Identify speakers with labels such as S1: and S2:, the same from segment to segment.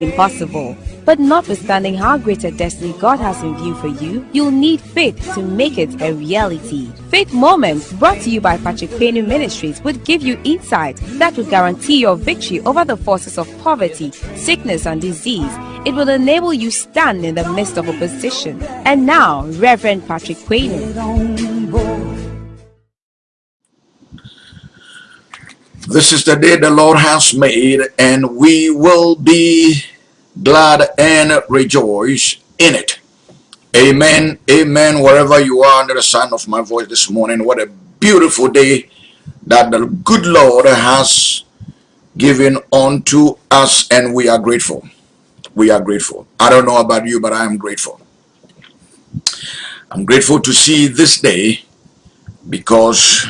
S1: impossible. But notwithstanding how great a destiny God has in view for you, you'll need faith to make it a reality. Faith Moments, brought to you by Patrick Payne Ministries, would give you insight that would guarantee your victory over the forces of poverty, sickness, and disease. It will enable you stand in the midst of opposition. And now, Reverend Patrick Payne.
S2: This is the day the Lord has made, and we will be glad and rejoice in it. Amen. Amen. Wherever you are under the sound of my voice this morning, what a beautiful day that the good Lord has given unto us, and we are grateful. We are grateful. I don't know about you, but I am grateful. I'm grateful to see this day because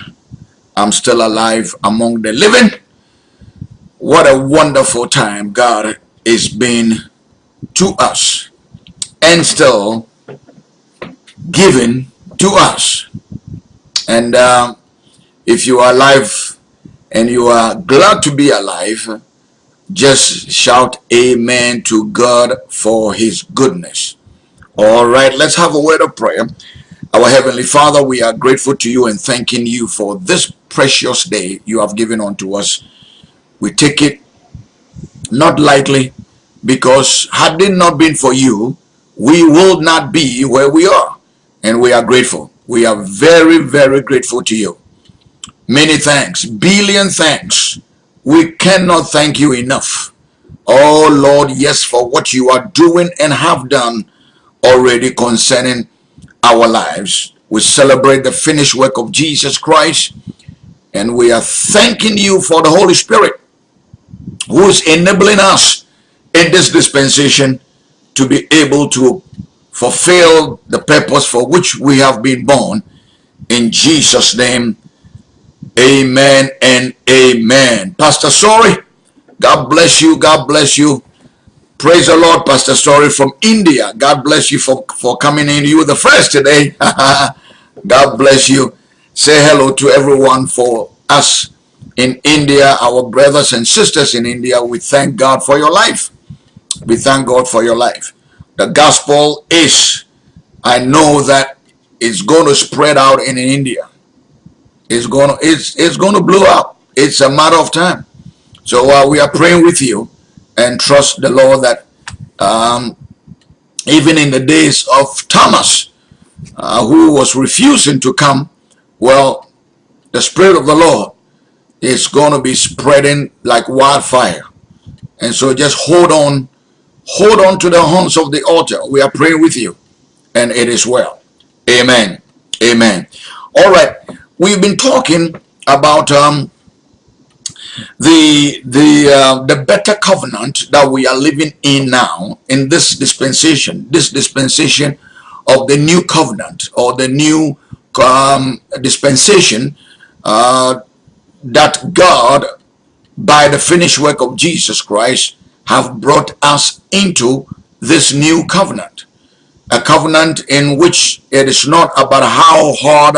S2: I'm still alive among the living. What a wonderful time God is being to us and still given to us. And uh, if you are alive and you are glad to be alive, just shout amen to God for his goodness. All right, let's have a word of prayer. Our Heavenly Father, we are grateful to you and thanking you for this precious day you have given unto us. We take it not lightly because had it not been for you, we would not be where we are. And we are grateful. We are very, very grateful to you. Many thanks, billion thanks. We cannot thank you enough. Oh Lord, yes, for what you are doing and have done already concerning our lives. We celebrate the finished work of Jesus Christ and we are thanking you for the Holy Spirit who is enabling us in this dispensation to be able to fulfill the purpose for which we have been born. In Jesus' name, amen and amen. Pastor Sorry, God bless you. God bless you. Praise the Lord, Pastor Story from India. God bless you for, for coming in. You were the first today. God bless you. Say hello to everyone for us in India, our brothers and sisters in India. We thank God for your life. We thank God for your life. The gospel is, I know that it's going to spread out in India. It's going to, it's, it's going to blow up. It's a matter of time. So uh, we are praying with you and trust the Lord that um, even in the days of Thomas, uh, who was refusing to come, well, the Spirit of the Lord is going to be spreading like wildfire. And so just hold on, hold on to the horns of the altar. We are praying with you, and it is well. Amen. Amen. All right. We've been talking about um, the the uh, the better covenant that we are living in now in this dispensation this dispensation of the new covenant or the new um, dispensation uh, that God by the finished work of Jesus Christ have brought us into this new covenant. A covenant in which it is not about how hard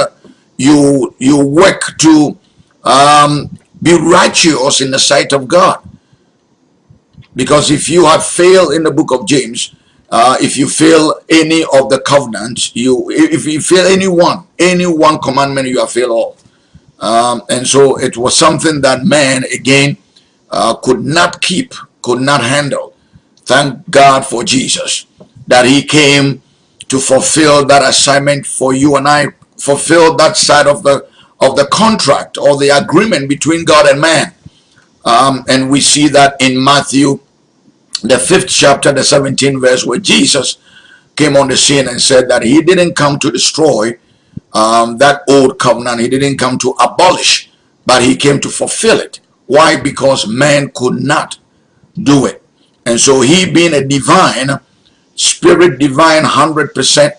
S2: you you work to um, be righteous in the sight of God. Because if you have failed in the book of James, uh, if you fail any of the covenants, you if you fail any one, any one commandment, you have failed all. Um, and so it was something that man again uh, could not keep, could not handle. Thank God for Jesus that he came to fulfill that assignment for you and I, fulfill that side of the of the contract or the agreement between God and man. Um, and we see that in Matthew, the fifth chapter, the 17th verse, where Jesus came on the scene and said that he didn't come to destroy um, that old covenant. He didn't come to abolish, but he came to fulfill it. Why? Because man could not do it. And so he being a divine, spirit divine, 100%,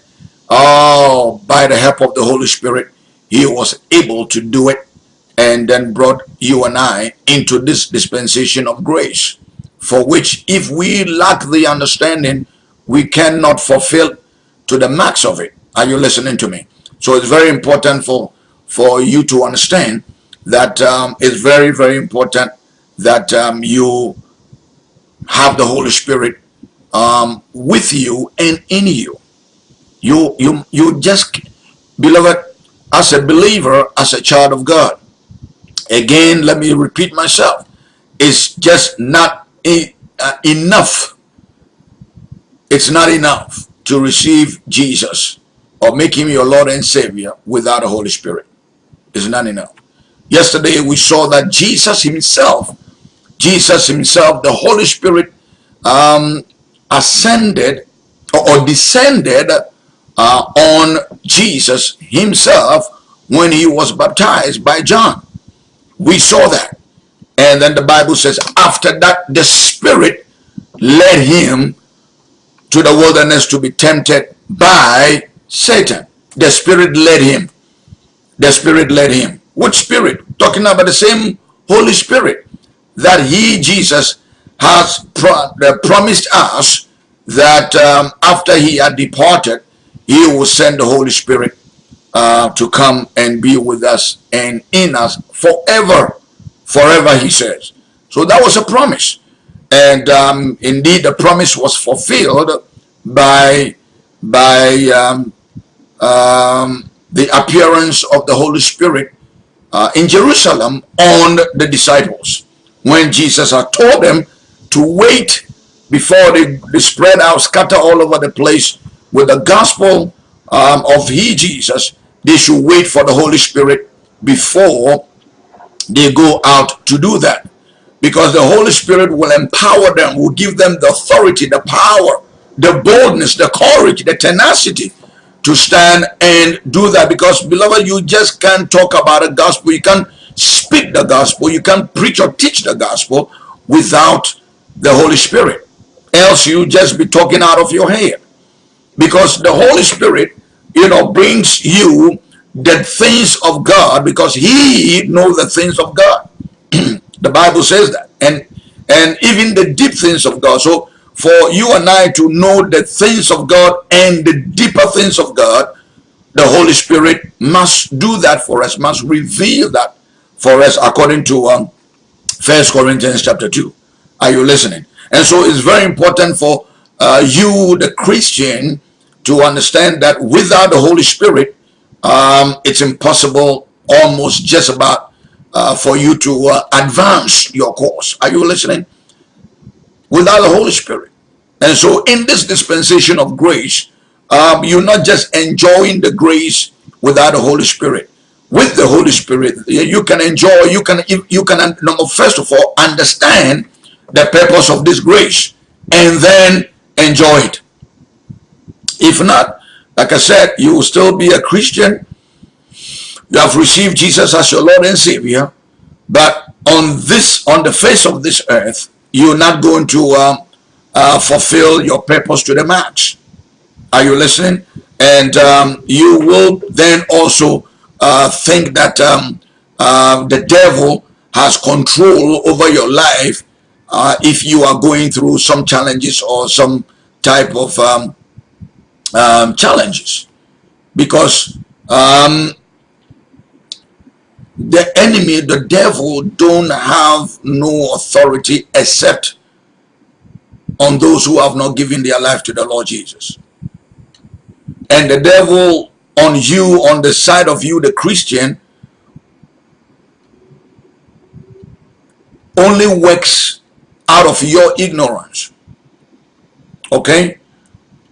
S2: oh, by the help of the Holy Spirit, he was able to do it and then brought you and I into this dispensation of grace for which if we lack the understanding we cannot fulfill to the max of it are you listening to me so it's very important for for you to understand that um, it's very very important that um, you have the Holy Spirit um, with you and in you. You, you, you just, beloved, as a believer, as a child of God, again, let me repeat myself, it's just not uh, enough. It's not enough to receive Jesus or make him your Lord and Savior without the Holy Spirit. It's not enough. Yesterday we saw that Jesus himself, Jesus himself, the Holy Spirit um, ascended or, descended uh, on Jesus himself when he was baptized by John. We saw that. And then the Bible says, after that, the Spirit led him to the wilderness to be tempted by Satan. The Spirit led him. The Spirit led him. What Spirit? Talking about the same Holy Spirit that he, Jesus, has pro uh, promised us that um, after he had departed, he will send the Holy Spirit uh, to come and be with us and in us forever. Forever, he says. So that was a promise. And um, indeed, the promise was fulfilled by, by um, um, the appearance of the Holy Spirit uh, in Jerusalem on the disciples. When Jesus had told them to wait before they, they spread out, scatter all over the place with the gospel um, of He, Jesus, they should wait for the Holy Spirit before they go out to do that. Because the Holy Spirit will empower them, will give them the authority, the power, the boldness, the courage, the tenacity to stand and do that. Because, beloved, you just can't talk about a gospel. You can't speak the gospel. You can't preach or teach the gospel without the Holy Spirit. Else you just be talking out of your head. Because the Holy Spirit, you know, brings you the things of God because he knows the things of God. the Bible says that. And and even the deep things of God. So for you and I to know the things of God and the deeper things of God, the Holy Spirit must do that for us, must reveal that for us according to um, First Corinthians chapter 2. Are you listening? And so it's very important for uh, you, the Christian, to understand that without the Holy Spirit, um, it's impossible almost just about uh, for you to uh, advance your course. Are you listening? Without the Holy Spirit. And so in this dispensation of grace, um, you're not just enjoying the grace without the Holy Spirit. With the Holy Spirit, you can enjoy, you can, you can, number first of all, understand the purpose of this grace and then enjoy it. If not, like I said, you will still be a Christian. You have received Jesus as your Lord and Savior. But on this, on the face of this earth, you're not going to um, uh, fulfill your purpose to the max. Are you listening? And um, you will then also uh, think that um, uh, the devil has control over your life uh, if you are going through some challenges or some type of um, challenges because um, the enemy, the devil, don't have no authority except on those who have not given their life to the Lord Jesus. And the devil on you, on the side of you, the Christian, only works out of your ignorance. Okay?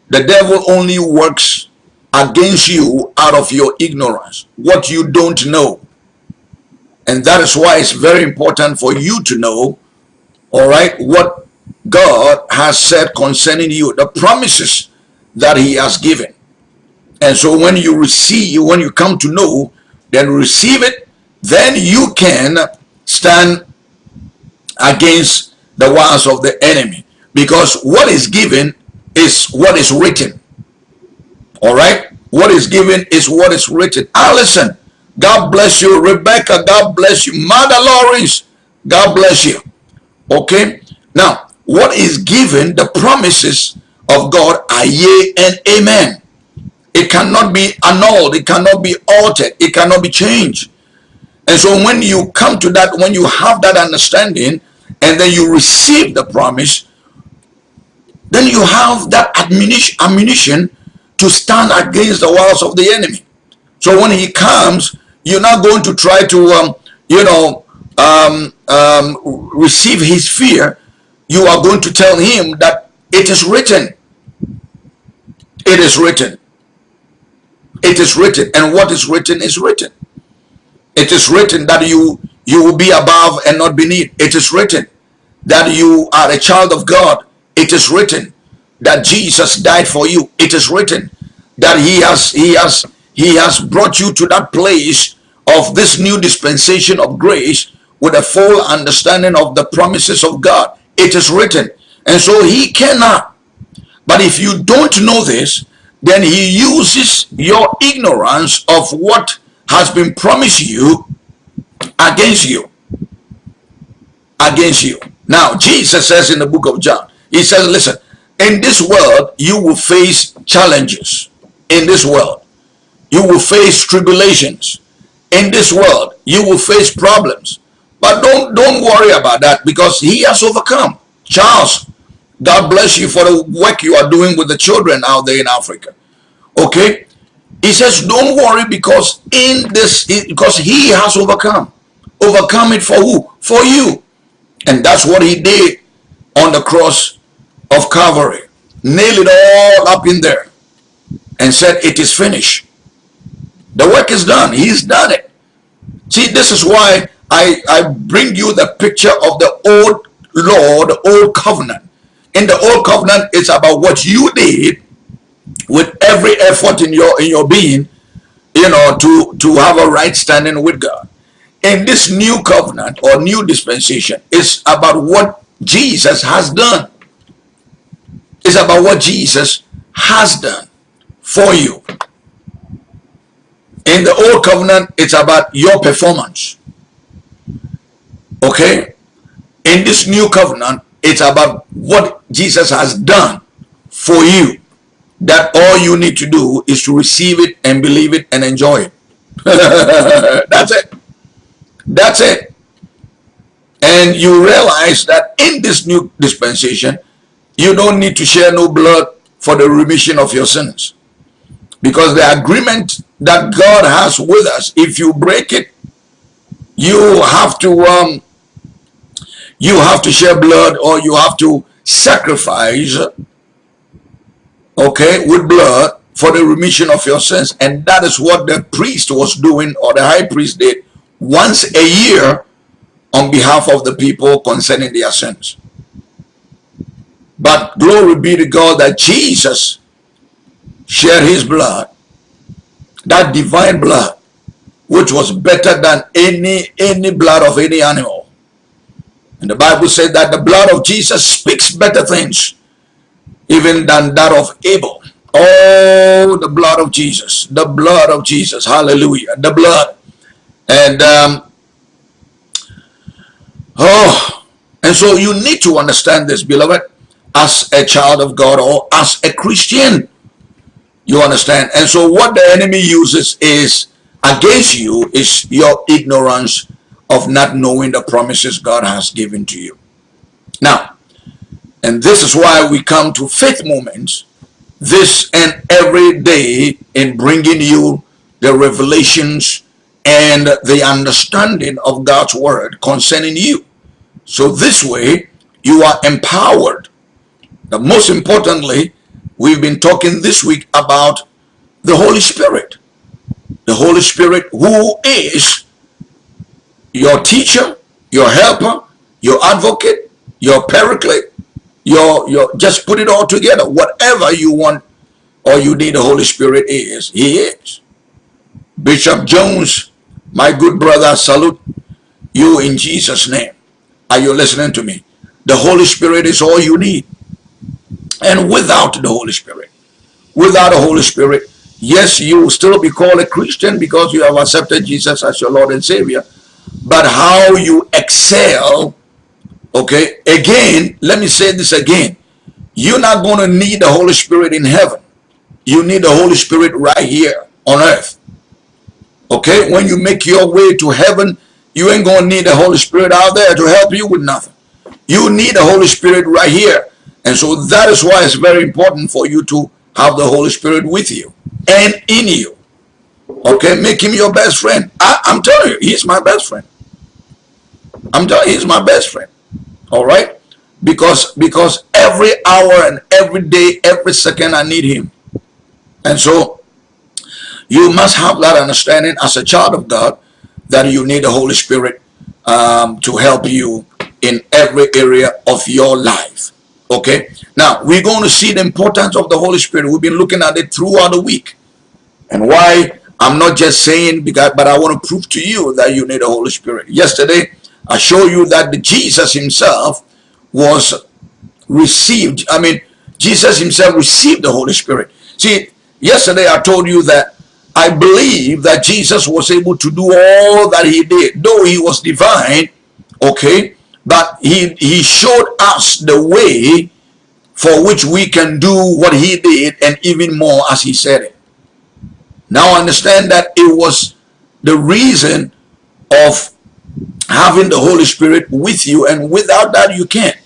S2: The devil only works against you out of your ignorance, what you don't know. And that is why it's very important for you to know, all right, what God has said concerning you, the promises that he has given. And so when you receive, when you come to know, then receive it, then you can stand against the wiles of the enemy. Because what is given is what is written. All right? What is given is what is written. Ah, Allison, God bless you. Rebecca, God bless you. Mother Lawrence, God bless you. Okay? Now, what is given, the promises of God are yea and amen. It cannot be annulled. It cannot be altered. It cannot be changed. And so when you come to that, when you have that understanding, and then you receive the promise, then you have that ammunition to stand against the walls of the enemy. So when he comes, you're not going to try to, um, you know, um, um, receive his fear. You are going to tell him that it is written. It is written. It is written. And what is written is written. It is written that you you will be above and not beneath. It is written that you are a child of God. It is written that Jesus died for you. It is written that he has he has he has brought you to that place of this new dispensation of grace with a full understanding of the promises of God. It is written. And so he cannot. But if you don't know this, then he uses your ignorance of what has been promised you against you. Against you. Now, Jesus says in the book of John, he says, listen, in this world, you will face challenges. In this world, you will face tribulations. In this world, you will face problems. But don't, don't worry about that because he has overcome. Charles, God bless you for the work you are doing with the children out there in Africa. Okay? He says, don't worry because in this, because he has overcome. Overcome it for who? For you. And that's what he did on the cross of Calvary. Nail it all up in there and said, it is finished. The work is done. He's done it. See, this is why I, I bring you the picture of the old law, the old covenant. In the old covenant, it's about what you did with every effort in your in your being, you know, to, to have a right standing with God. In this new covenant or new dispensation, it's about what Jesus has done. It's about what Jesus has done for you. In the old covenant, it's about your performance. Okay? In this new covenant, it's about what Jesus has done for you. That all you need to do is to receive it and believe it and enjoy it. That's it. That's it. And you realize that in this new dispensation, you don't need to share no blood for the remission of your sins. Because the agreement that God has with us, if you break it, you have to um, you have to share blood or you have to sacrifice okay with blood for the remission of your sins and that is what the priest was doing or the high priest did once a year on behalf of the people concerning their sins but glory be to God that Jesus shed his blood that divine blood which was better than any any blood of any animal and the Bible said that the blood of Jesus speaks better things even than that of Abel. Oh, the blood of Jesus. The blood of Jesus. Hallelujah. The blood. And, um, oh, and so you need to understand this, beloved, as a child of God or as a Christian. You understand? And so what the enemy uses is against you is your ignorance of not knowing the promises God has given to you. Now, and this is why we come to faith moments this and every day in bringing you the revelations and the understanding of God's word concerning you. So this way you are empowered. But most importantly, we've been talking this week about the Holy Spirit. The Holy Spirit who is your teacher, your helper, your advocate, your paraclete, your, your, just put it all together. Whatever you want or you need the Holy Spirit is, he is. Bishop Jones, my good brother, salute you in Jesus' name. Are you listening to me? The Holy Spirit is all you need. And without the Holy Spirit, without the Holy Spirit, yes, you will still be called a Christian because you have accepted Jesus as your Lord and Savior. But how you excel okay again let me say this again. You're not going to need the holy spirit in heaven. You need the holy spirit right here on earth. Okay when you make your way to heaven you ain't going to need the holy spirit out there to help you with nothing. You need the holy spirit right here And so that is why it's very important for you to have the Holy Spirit with you and in you. Okay, make him your best friend. I, am telling you, he's my best friend. I'm telling you, he's my best friend. All right? Because because every hour and every day, every second I need him. And so you must have that understanding as a child of God that you need the Holy Spirit um, to help you in every area of your life. Okay? Now, we're going to see the importance of the Holy Spirit. We've been looking at it throughout the week. And why I'm not just saying, because, but I want to prove to you that you need the Holy Spirit. Yesterday, I showed you that Jesus himself was received. I mean, Jesus himself received the Holy Spirit. See, yesterday I told you that I believe that Jesus was able to do all that he did, though he was divine, okay, but he, he showed us the way for which we can do what he did and even more as he said it. Now understand that it was the reason of having the Holy Spirit with you and without that you can't.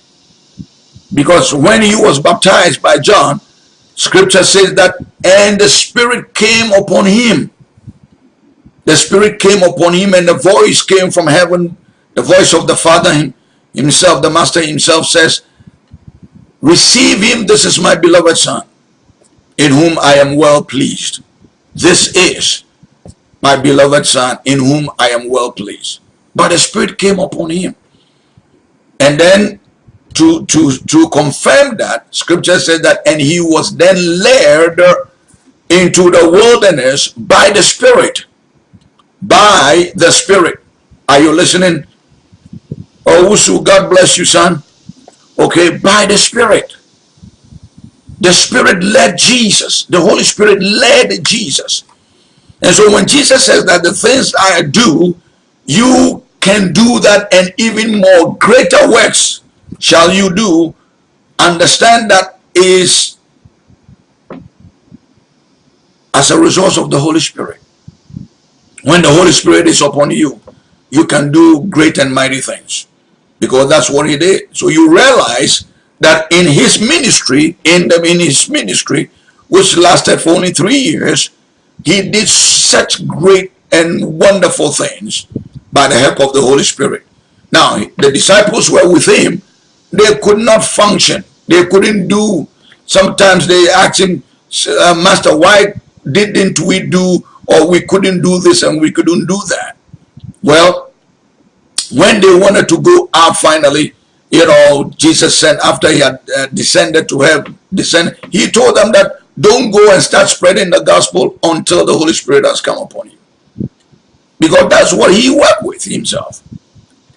S2: Because when he was baptized by John, scripture says that and the Spirit came upon him. The Spirit came upon him and the voice came from heaven, the voice of the Father himself, the Master himself says, Receive him, this is my beloved Son, in whom I am well pleased. This is my beloved Son, in whom I am well pleased. But the Spirit came upon him. And then to, to, to confirm that, scripture says that, and he was then led into the wilderness by the Spirit. By the Spirit. Are you listening? Oh, Usu, God bless you, son. Okay, by the Spirit. The Spirit led Jesus. The Holy Spirit led Jesus. And so when Jesus says that the things I do, you can do that and even more greater works shall you do, understand that is as a result of the Holy Spirit. When the Holy Spirit is upon you, you can do great and mighty things because that's what he did. So you realize that in his ministry, in the in his ministry, which lasted for only three years, he did such great and wonderful things by the help of the Holy Spirit. Now, the disciples were with him. They could not function. They couldn't do. Sometimes they asked him, uh, Master, why didn't we do or we couldn't do this and we couldn't do that? Well, when they wanted to go out finally, you know, Jesus said after he had uh, descended to heaven, descend, he told them that don't go and start spreading the gospel until the Holy Spirit has come upon you. Because that's what he worked with himself.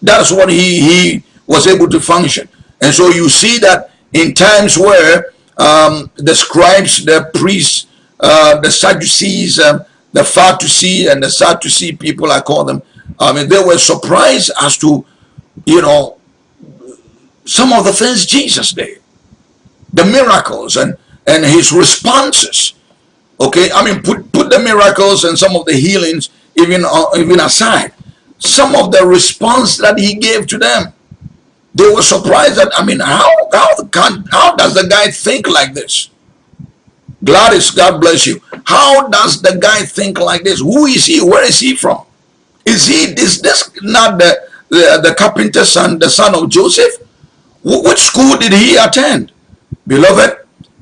S2: That's what he, he was able to function. And so you see that in times where um, the scribes, the priests, uh, the Sadducees, um, the Pharisees, and the Sadducee people, I call them, I mean, they were surprised as to, you know, some of the things Jesus did, the miracles and, and his responses. Okay, I mean, put, put the miracles and some of the healings even, uh, even aside. Some of the response that he gave to them, they were surprised that, I mean, how, how, can, how does the guy think like this? Gladys, God bless you. How does the guy think like this? Who is he? Where is he from? Is he is this not the, the, the carpenter's son, the son of Joseph? W which school did he attend? Beloved,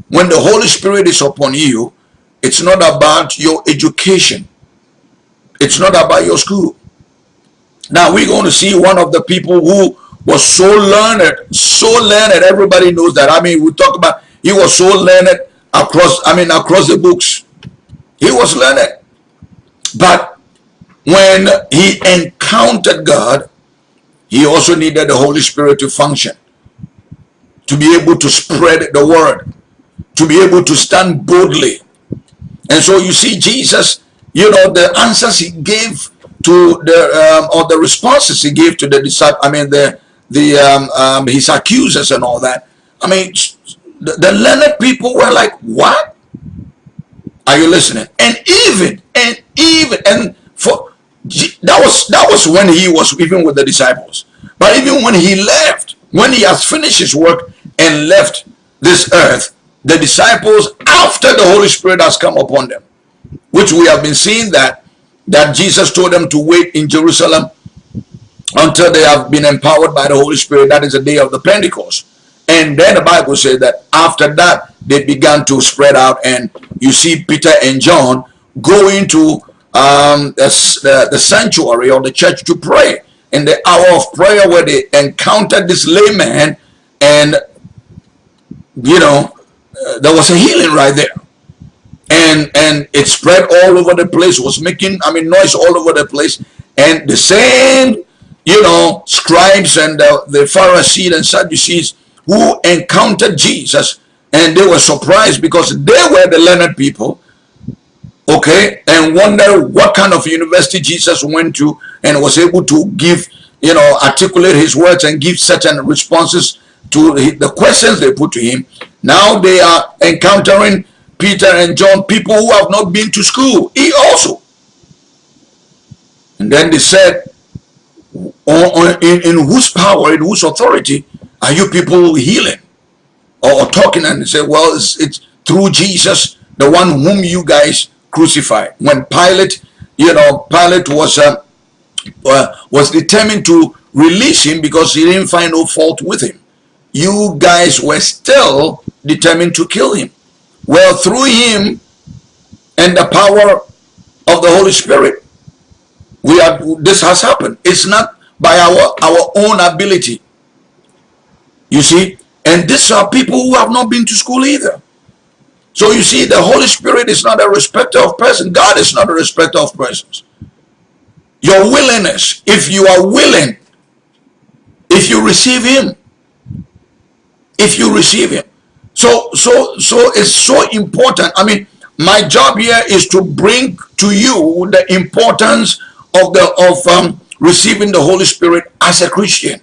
S2: when the Holy Spirit is upon you, it's not about your education. It's not about your school. Now we're going to see one of the people who was so learned, so learned, everybody knows that. I mean, we talk about, he was so learned across, I mean, across the books. He was learned. But when he encountered God, he also needed the Holy Spirit to function, to be able to spread the word, to be able to stand boldly. And so you see Jesus, you know, the answers he gave to the, um, or the responses he gave to the disciples, I mean, the, the, um, um, his accusers and all that. I mean, the, the learned people were like, what? Are you listening? And even, and even, and for, that was that was when he was even with the disciples but even when he left when he has finished his work and left this earth, the disciples after the Holy Spirit has come upon them, which we have been seeing that that Jesus told them to wait in Jerusalem until they have been empowered by the Holy Spirit. That is the day of the Pentecost. And then the Bible says that after that, they began to spread out. And you see Peter and John going to um, the, the, sanctuary or the church to pray. In the hour of prayer where they encountered this layman and, you know, uh, there was a healing right there. And, and it spread all over the place, was making, I mean, noise all over the place. And the same, you know, scribes and the, the Pharisees and Sadducees who encountered Jesus and they were surprised because they were the learned people okay? And wonder what kind of university jesus went to and was able to give you know articulate his words and give certain responses to the questions they put to him. Now they are encountering peter and john people who have not been to school. He also. And then they said oh, oh, in, in whose power in whose authority are you people healing? Or, talking and they say well it's, it's through jesus the one whom you guys crucified. When Pilate, you know, Pilate was uh, uh, was determined to release him because he didn't find no fault with him. You guys were still determined to kill him. Well, through him and the power of the Holy Spirit, we are. This has happened. It's not by our our own ability. You see, and these are people who have not been to school either. So you see, the Holy Spirit is not a respecter of person. God is not a respecter of persons. Your willingness, if you are willing, if you receive Him, if you receive Him. So, so, so it's so important. I mean, my job here is to bring to you the importance of the of um, receiving the Holy Spirit as a Christian.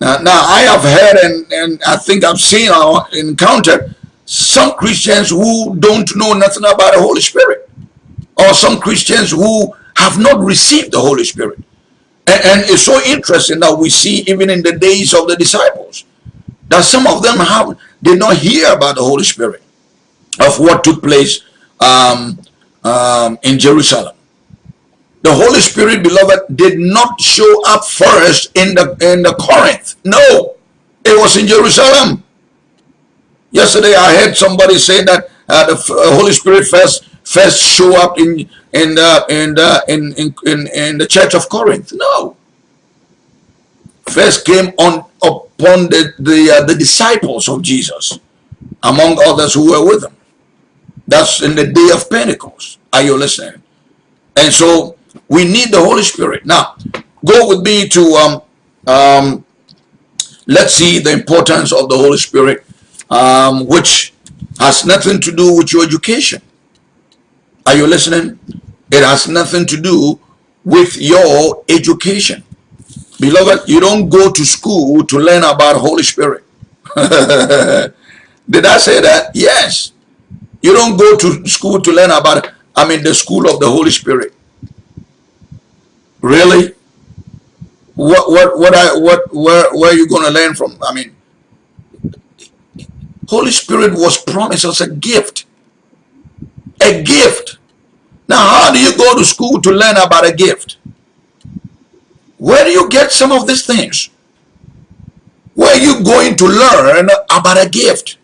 S2: Now, now I have heard and, and I think I've seen or encountered some Christians who don't know nothing about the Holy Spirit or some Christians who have not received the Holy Spirit. And, and, it's so interesting that we see even in the days of the disciples that some of them have did not hear about the Holy Spirit of what took place um, um, in Jerusalem. The Holy Spirit, beloved, did not show up first in the in the Corinth. No, it was in Jerusalem. Yesterday I heard somebody say that uh, the uh, Holy Spirit first first show up in in the in the in in in, in the church of Corinth. No. First came on upon the the uh, the disciples of Jesus, among others who were with him. That's in the day of Pentecost. Are you listening? And so we need the Holy Spirit. Now, go with me to um um. Let's see the importance of the Holy Spirit um, which has nothing to do with your education. Are you listening? It has nothing to do with your education. Beloved, you don't go to school to learn about Holy Spirit. Did I say that? Yes. You don't go to school to learn about, I mean, the school of the Holy Spirit. Really? What, what, what, I, what, where, where are you going to learn from? I mean, Holy Spirit was promised as a gift. A gift. Now, how do you go to school to learn about a gift? Where do you get some of these things? Where are you going to learn about a gift?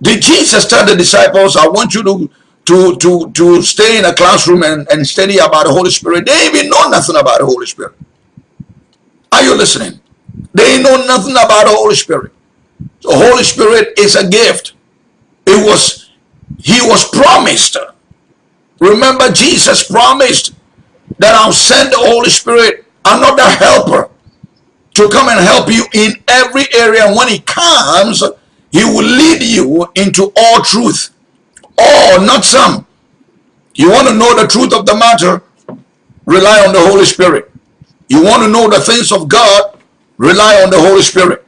S2: Did Jesus tell the disciples, I want you to, to, to, to stay in a classroom and, and study about the Holy Spirit? They even know nothing about the Holy Spirit. Are you listening? They know nothing about the Holy Spirit. The Holy Spirit is a gift. It was, he was promised. Remember Jesus promised that I'll send the Holy Spirit, another helper, to come and help you in every area. And when he comes, he will lead you into all truth. All, not some. You want to know the truth of the matter? Rely on the Holy Spirit. You want to know the things of God? Rely on the Holy Spirit.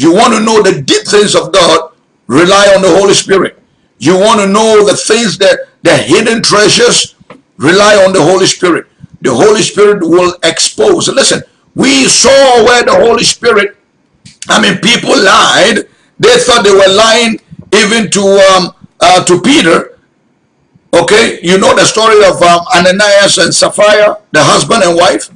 S2: You want to know the deep things of God, rely on the Holy Spirit. You want to know the things that the hidden treasures, rely on the Holy Spirit. The Holy Spirit will expose. Listen, we saw where the Holy Spirit I mean, people lied. They thought they were lying even to um, uh, to Peter. Okay, you know the story of um, Ananias and Sapphira, the husband and wife,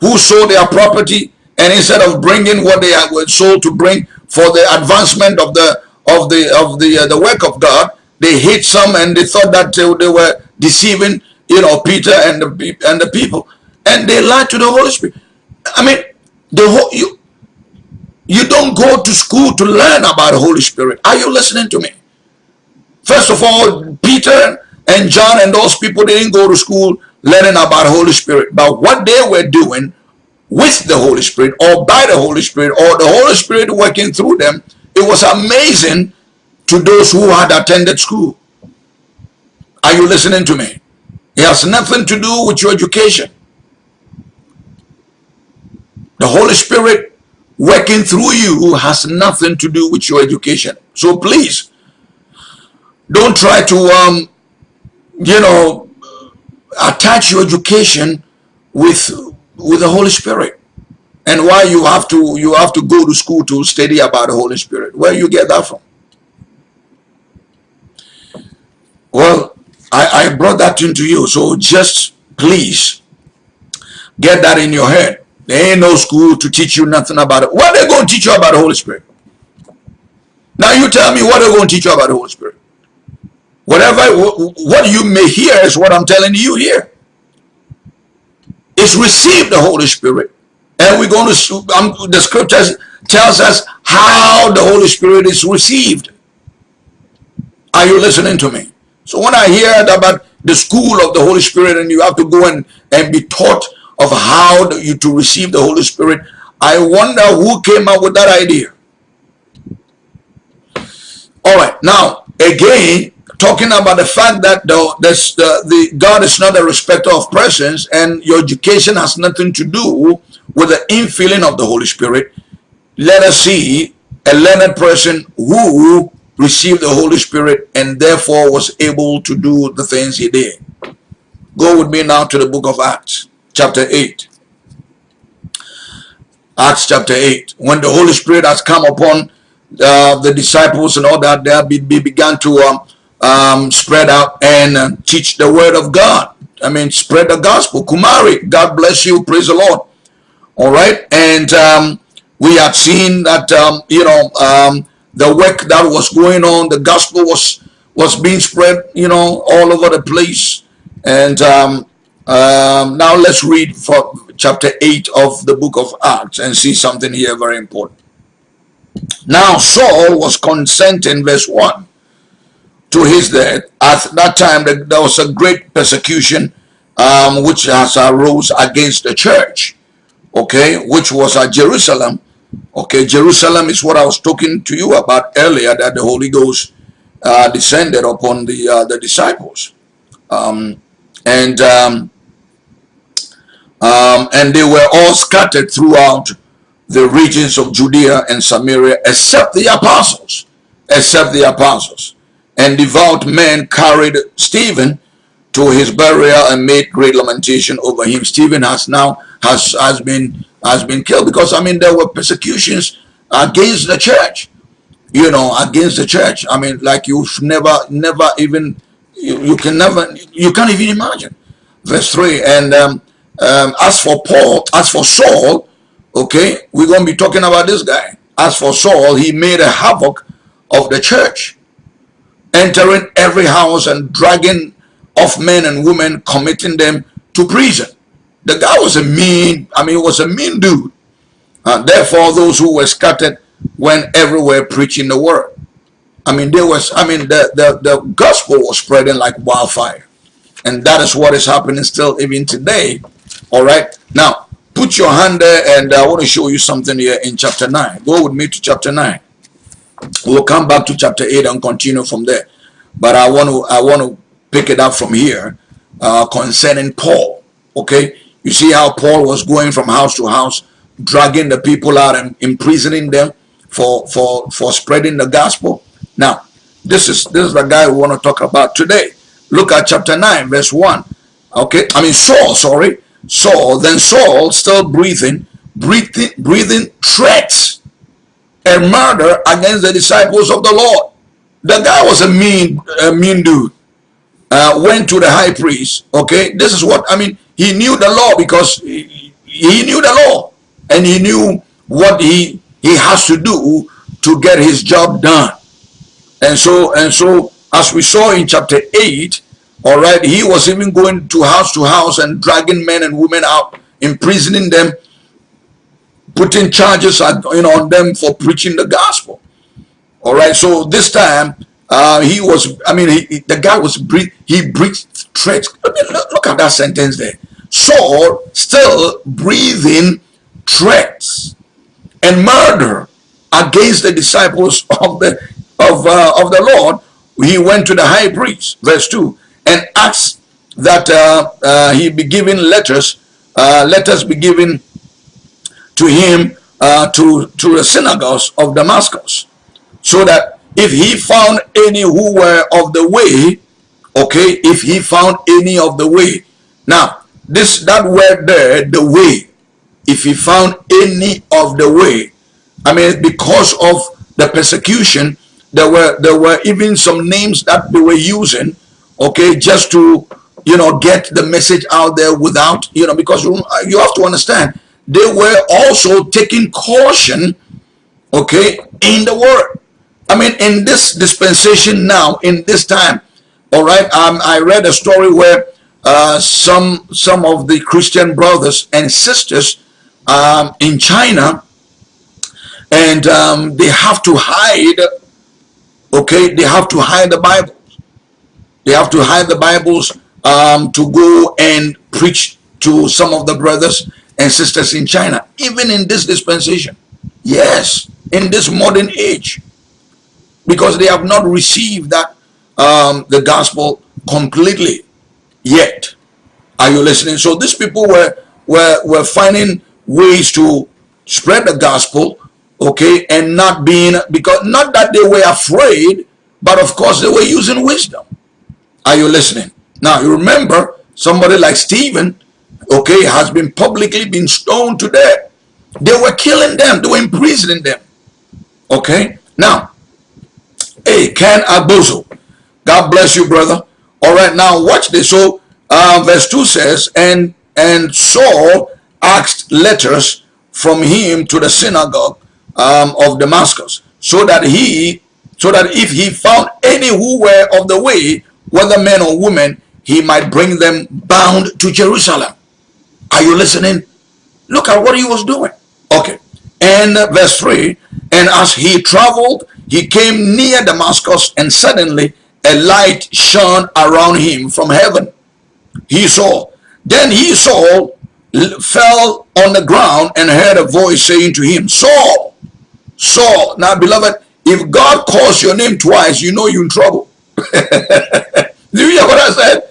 S2: who sold their property, and instead of bringing what they were sold to bring for the advancement of the of the of the uh, the work of God, they hit some and they thought that they, they were deceiving, you know, Peter and the and the people, and they lied to the Holy Spirit. I mean, the whole you you don't go to school to learn about the Holy Spirit. Are you listening to me? First of all, Peter and John and those people didn't go to school learning about Holy Spirit. But what they were doing with the Holy Spirit or by the Holy Spirit or the Holy Spirit working through them, it was amazing to those who had attended school. Are you listening to me? It has nothing to do with your education. The Holy Spirit working through you has nothing to do with your education. So please, don't try to, um, you know, attach your education with with the Holy Spirit. And why you have to you have to go to school to study about the Holy Spirit. Where you get that from? Well, I, I brought that into you. So just please get that in your head. There ain't no school to teach you nothing about it. What they going to teach you about the Holy Spirit? Now you tell me what they're going to teach you about the Holy Spirit. Whatever, what you may hear is what I'm telling you here. It's receive the Holy Spirit. And we're going to, um, the scriptures tells us how the Holy Spirit is received. Are you listening to me? So when I hear about the school of the Holy Spirit and you have to go and, and be taught of how you to receive the Holy Spirit, I wonder who came up with that idea. All right, now again, talking about the fact that the, the, the God is not a respecter of persons and your education has nothing to do with the infilling of the Holy Spirit, let us see a learned person who received the Holy Spirit and therefore was able to do the things he did. Go with me now to the book of Acts, chapter 8. Acts chapter 8. When the Holy Spirit has come upon uh, the disciples and all that, they began to um, um, spread out and uh, teach the word of God. I mean, spread the gospel. Kumari, God bless you. Praise the Lord. All right. And um, we had seen that, um, you know, um, the work that was going on, the gospel was was being spread, you know, all over the place. And um, um, now let's read for chapter 8 of the book of Acts and see something here very important. Now Saul was consenting, verse 1 to his death. At that time, there was a great persecution um, which has arose against the church, okay, which was at Jerusalem. Okay, Jerusalem is what I was talking to you about earlier, that the Holy Ghost uh, descended upon the uh, the disciples, um, and um, um, and they were all scattered throughout the regions of Judea and Samaria, except the apostles, except the apostles and devout men carried Stephen to his burial and made great lamentation over him. Stephen has now has has been has been killed because I mean there were persecutions against the church, you know, against the church. I mean, like you've never never even you, you can never you can't even imagine. Verse three and um, um, as for Paul, as for Saul, okay, we're gonna be talking about this guy. As for Saul, he made a havoc of the church entering every house and dragging off men and women, committing them to prison. The guy was a mean, I mean, he was a mean dude. Uh, therefore, those who were scattered went everywhere preaching the word. I mean, there was, I mean, the, the, the gospel was spreading like wildfire. And that is what is happening still even today. All right. Now, put your hand there and I want to show you something here in chapter 9. Go with me to chapter 9. We'll come back to chapter 8 and continue from there. But I want to I want to pick it up from here uh, concerning Paul. Okay, you see how Paul was going from house to house, dragging the people out and imprisoning them for for for spreading the gospel. Now, this is this is the guy we want to talk about today. Look at chapter 9, verse 1. Okay, I mean Saul, sorry. Saul, then Saul still breathing, breathing, breathing threats a murder against the disciples of the Lord. The guy was a mean, a mean dude. Uh, went to the high priest. Okay, this is what I mean. He knew the law because he, he knew the law and he knew what he he has to do to get his job done. And so and so as we saw in chapter 8, all right, he was even going to house to house and dragging men and women out, imprisoning them, putting charges you know, on them for preaching the gospel. All right, so this time uh, he was, I mean, he, the guy was, he breathed threats. Look, look at that sentence there. Saul still breathing threats and murder against the disciples of the of uh, of the Lord. He went to the high priest, verse two, and asked that uh, uh he be given letters, uh, letters be given to him uh, to to the synagogues of Damascus, so that if he found any who were of the way, okay, if he found any of the way. Now, this that word there, the way, if he found any of the way, I mean, because of the persecution, there were there were even some names that they were using, okay, just to you know get the message out there without you know because you have to understand they were also taking caution, okay, in the word. I mean, in this dispensation now, in this time, all right. Um, I read a story where uh, some some of the Christian brothers and sisters um, in China, and um, they have to hide. Okay, they have to hide the Bibles. They have to hide the Bibles um, to go and preach to some of the brothers and sisters in China, even in this dispensation. Yes, in this modern age, because they have not received that um, the gospel completely yet. Are you listening? So these people were were were finding ways to spread the gospel, okay, and not being because not that they were afraid, but of course they were using wisdom. Are you listening? Now you remember somebody like Stephen, okay, has been publicly been stoned to death. They were killing them, they were imprisoning them. Okay, now, hey, Ken Abuzo, God bless you, brother. All right, now watch this. So, uh, verse 2 says, and and Saul asked letters from him to the synagogue um, of Damascus, so that he, so that if he found any who were of the way, whether men or women, he might bring them bound to Jerusalem. Are you listening? Look at what he was doing. Okay. And verse 3, and as he traveled, he came near Damascus, and suddenly a light shone around him from heaven. He saw. Then he saw, fell on the ground and heard a voice saying to him, Saul, Saul. Now, beloved, if God calls your name twice, you know you're in trouble. Do you hear what I said?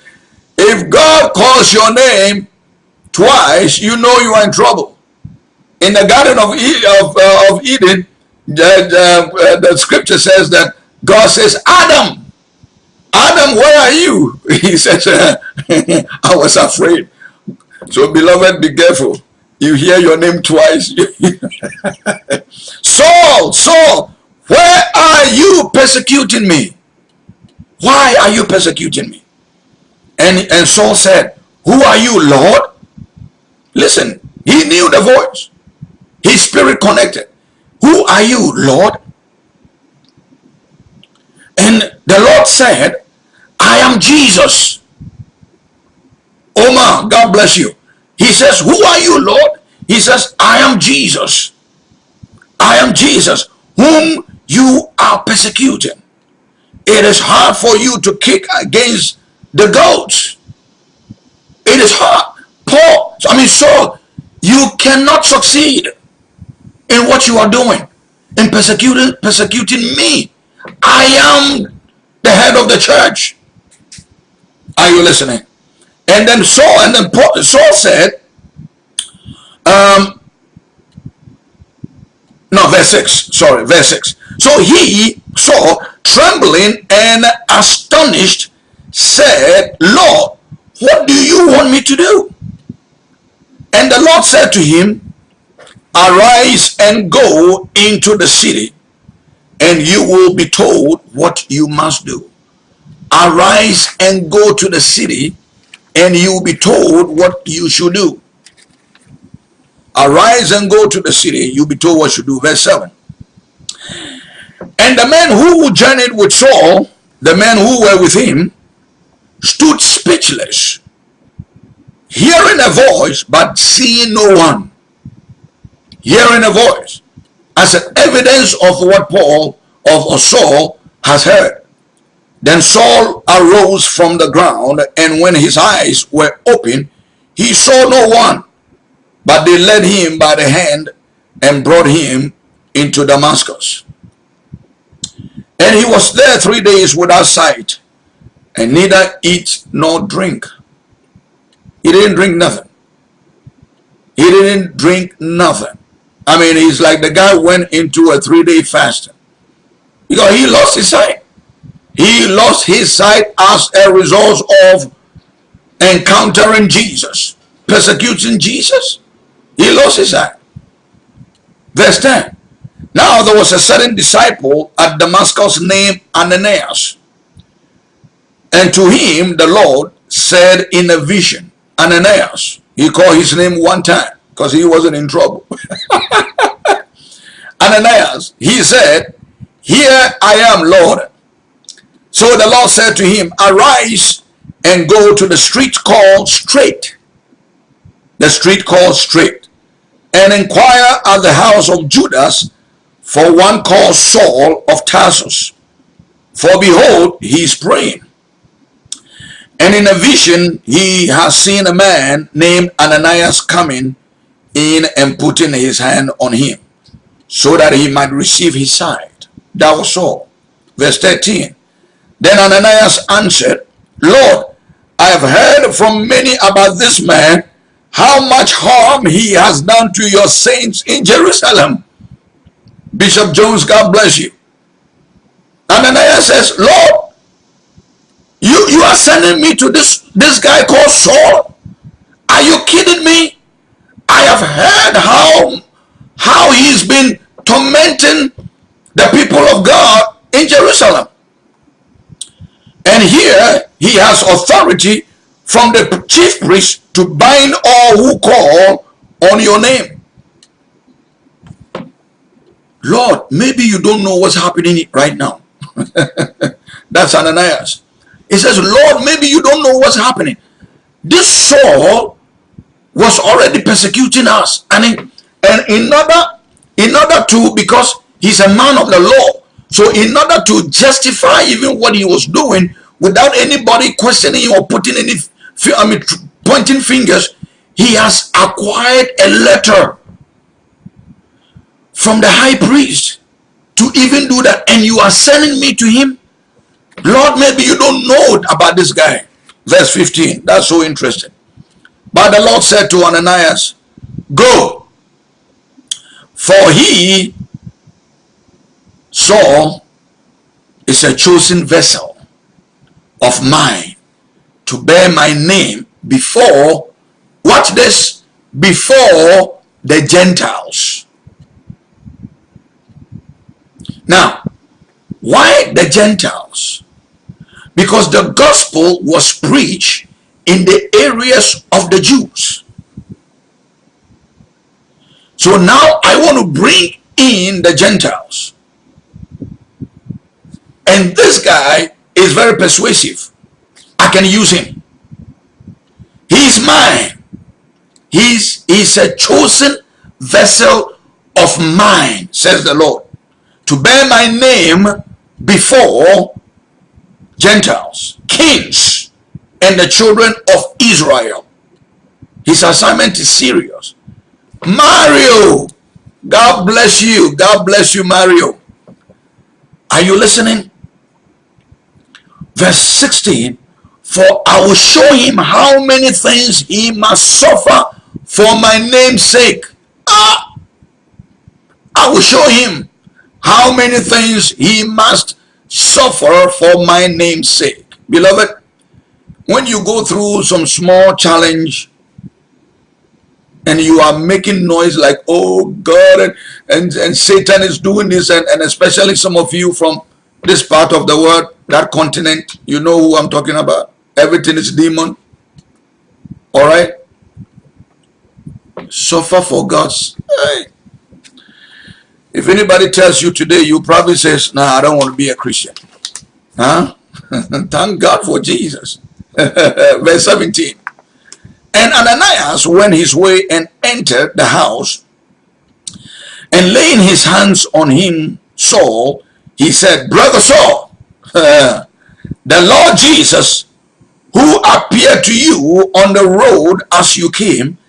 S2: If God calls your name twice, you know you are in trouble. In the Garden of, of, uh, of Eden, the, uh, the scripture says that God says, Adam, Adam, where are you? He says, I was afraid. So, beloved, be careful. You hear your name twice. Saul, Saul, where are you persecuting me? Why are you persecuting me? And, and Saul said, Who are you, Lord? Listen, he knew the voice. His spirit connected. Who are you, Lord? And the Lord said, I am Jesus. Omar, God bless you. He says, who are you, Lord? He says, I am Jesus. I am Jesus, whom you are persecuting. It is hard for you to kick against the goats. It is hard. Paul, I mean, so you cannot succeed in what you are doing in persecuting persecuting me. I am the head of the church. Are you listening? And then Saul, and then Paul, Saul said, um, no, verse 6, sorry, verse 6. So he, Saul, trembling and astonished, said, Lord, what do you want me to do? And the Lord said to him, Arise and go into the city, and you will be told what you must do. Arise and go to the city, and you will be told what you should do. Arise and go to the city, you'll be told what you should do. Verse 7. And the men who journeyed with Saul, the men who were with him, stood speechless, hearing a voice but seeing no one. Hearing a voice as an evidence of what Paul of Saul has heard. Then Saul arose from the ground, and when his eyes were open, he saw no one. But they led him by the hand and brought him into Damascus. And he was there three days without sight, and neither eat nor drink. He didn't drink nothing. He didn't drink nothing. I mean, he's like the guy went into a three-day fast because he lost his sight. He lost his sight as a result of encountering Jesus, persecuting Jesus. He lost his sight. Verse 10. Now there was a certain disciple at Damascus named Ananias. And to him the Lord said in a vision, Ananias. He called his name one time because he wasn't in trouble. Ananias, he said, Here I am, Lord. So the Lord said to him, Arise and go to the street called Straight. The street called Straight. And inquire at the house of Judas for one called Saul of Tarsus. For behold, he is praying. And in a vision, he has seen a man named Ananias coming in and putting his hand on him, so that he might receive his sight. That was all. Verse 13. Then Ananias answered, Lord, I have heard from many about this man, how much harm he has done to your saints in Jerusalem. Bishop Jones, God bless you. Ananias says, Lord, you, you are sending me to this, this guy called Saul. Are you kidding me? I have heard how, how he's been tormenting the people of God in Jerusalem. And here he has authority from the chief priest to bind all who call on your name. Lord, maybe you don't know what's happening right now. That's Ananias. He says, Lord, maybe you don't know what's happening. This Saul was already persecuting us. And in, and in order, in order to, because he's a man of the law, so in order to justify even what he was doing without anybody questioning or putting any, I mean, pointing fingers, he has acquired a letter from the high priest to even do that and you are sending me to him lord maybe you don't know about this guy. Verse 15 that's so interesting. But the lord said to ananias go. For he saul is a chosen vessel of mine to bear my name before watch this before the gentiles. Now, why the Gentiles? Because the gospel was preached in the areas of the Jews. So now I want to bring in the Gentiles. And this guy is very persuasive. I can use him. He's mine. He's, he's a chosen vessel of mine, says the Lord to bear my name before Gentiles, kings, and the children of Israel. His assignment is serious. Mario, God bless you. God bless you, Mario. Are you listening? Verse 16, for I will show him how many things he must suffer for my name's sake. Ah, I will show him how many things he must suffer for my name's sake. Beloved, when you go through some small challenge, and you are making noise like, oh God, and, and, and Satan is doing this, and, and especially some of you from this part of the world, that continent, you know who I'm talking about. Everything is demon. All right? Suffer for God's. Hey. If anybody tells you today, you probably says, nah, I don't want to be a Christian. Huh? Thank God for Jesus. Verse 17. And Ananias went his way and entered the house, and laying his hands on him, Saul, he said, Brother Saul, the Lord Jesus, who appeared to you on the road as you came,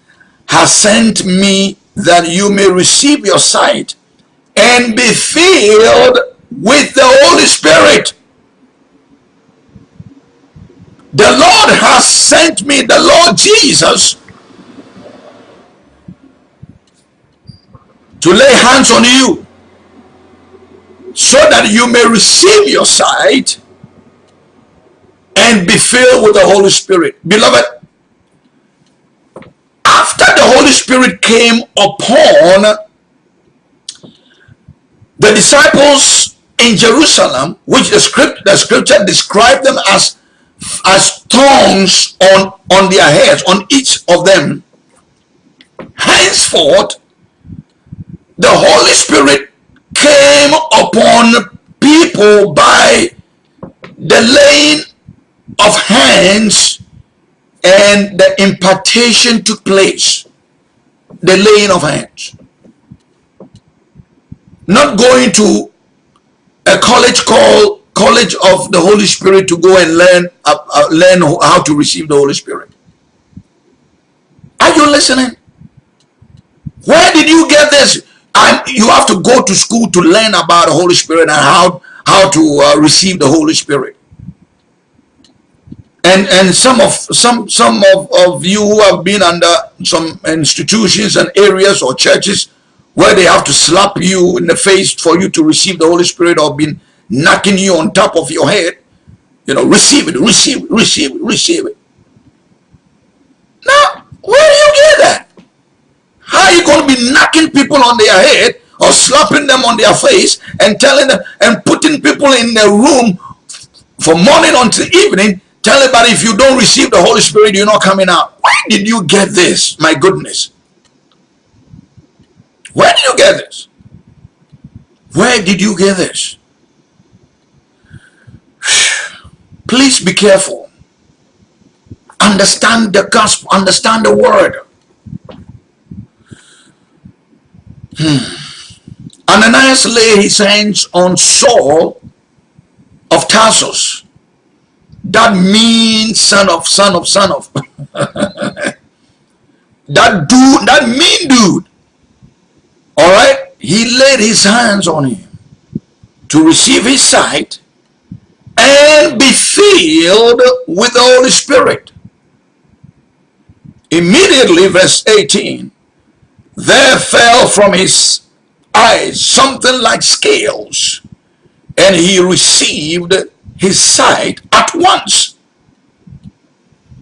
S2: has sent me that you may receive your sight and be filled with the Holy Spirit. The Lord has sent me, the Lord Jesus, to lay hands on you so that you may receive your sight and be filled with the Holy Spirit. Beloved, after the Holy Spirit came upon the disciples in Jerusalem, which the script the scripture described them as as tongues on, on their heads, on each of them. Henceforth, the Holy Spirit came upon people by the laying of hands and the impartation took place. The laying of hands. Not going to a college called college of the Holy Spirit to go and learn uh, uh, learn how to receive the Holy Spirit. Are you listening? Where did you get this? And you have to go to school to learn about the Holy Spirit and how how to uh, receive the Holy Spirit. And and some of some some of, of you who have been under some institutions and areas or churches where they have to slap you in the face for you to receive the Holy Spirit or been knocking you on top of your head. You know, receive it, receive it, receive it, receive it. Now, where do you get that? How are you going to be knocking people on their head or slapping them on their face and telling them and putting people in the room from morning until evening, tell everybody if you don't receive the Holy Spirit, you're not coming out. Where did you get this? My goodness. Where did you get this? Where did you get this? Please be careful. Understand the gospel, understand the word. Hmm. Ananias laid his hands on Saul of Tarsus. That means son of, son of, son of. that dude, that mean dude. All right. He laid his hands on him to receive his sight and be filled with the Holy Spirit. Immediately, verse 18, there fell from his eyes something like scales, and he received his sight at once.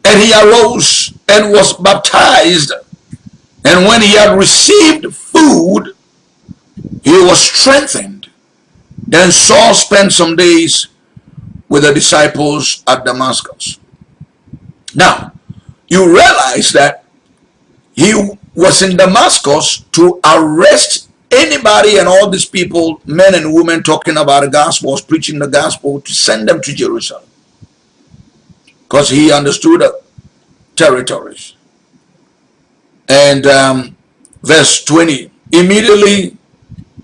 S2: And he arose and was baptized. And when he had received food, he was strengthened. Then Saul spent some days with the disciples at Damascus. Now, you realize that he was in Damascus to arrest anybody and all these people, men and women talking about the gospel, preaching the gospel, to send them to Jerusalem. Because he understood the territories. And um, verse 20, immediately,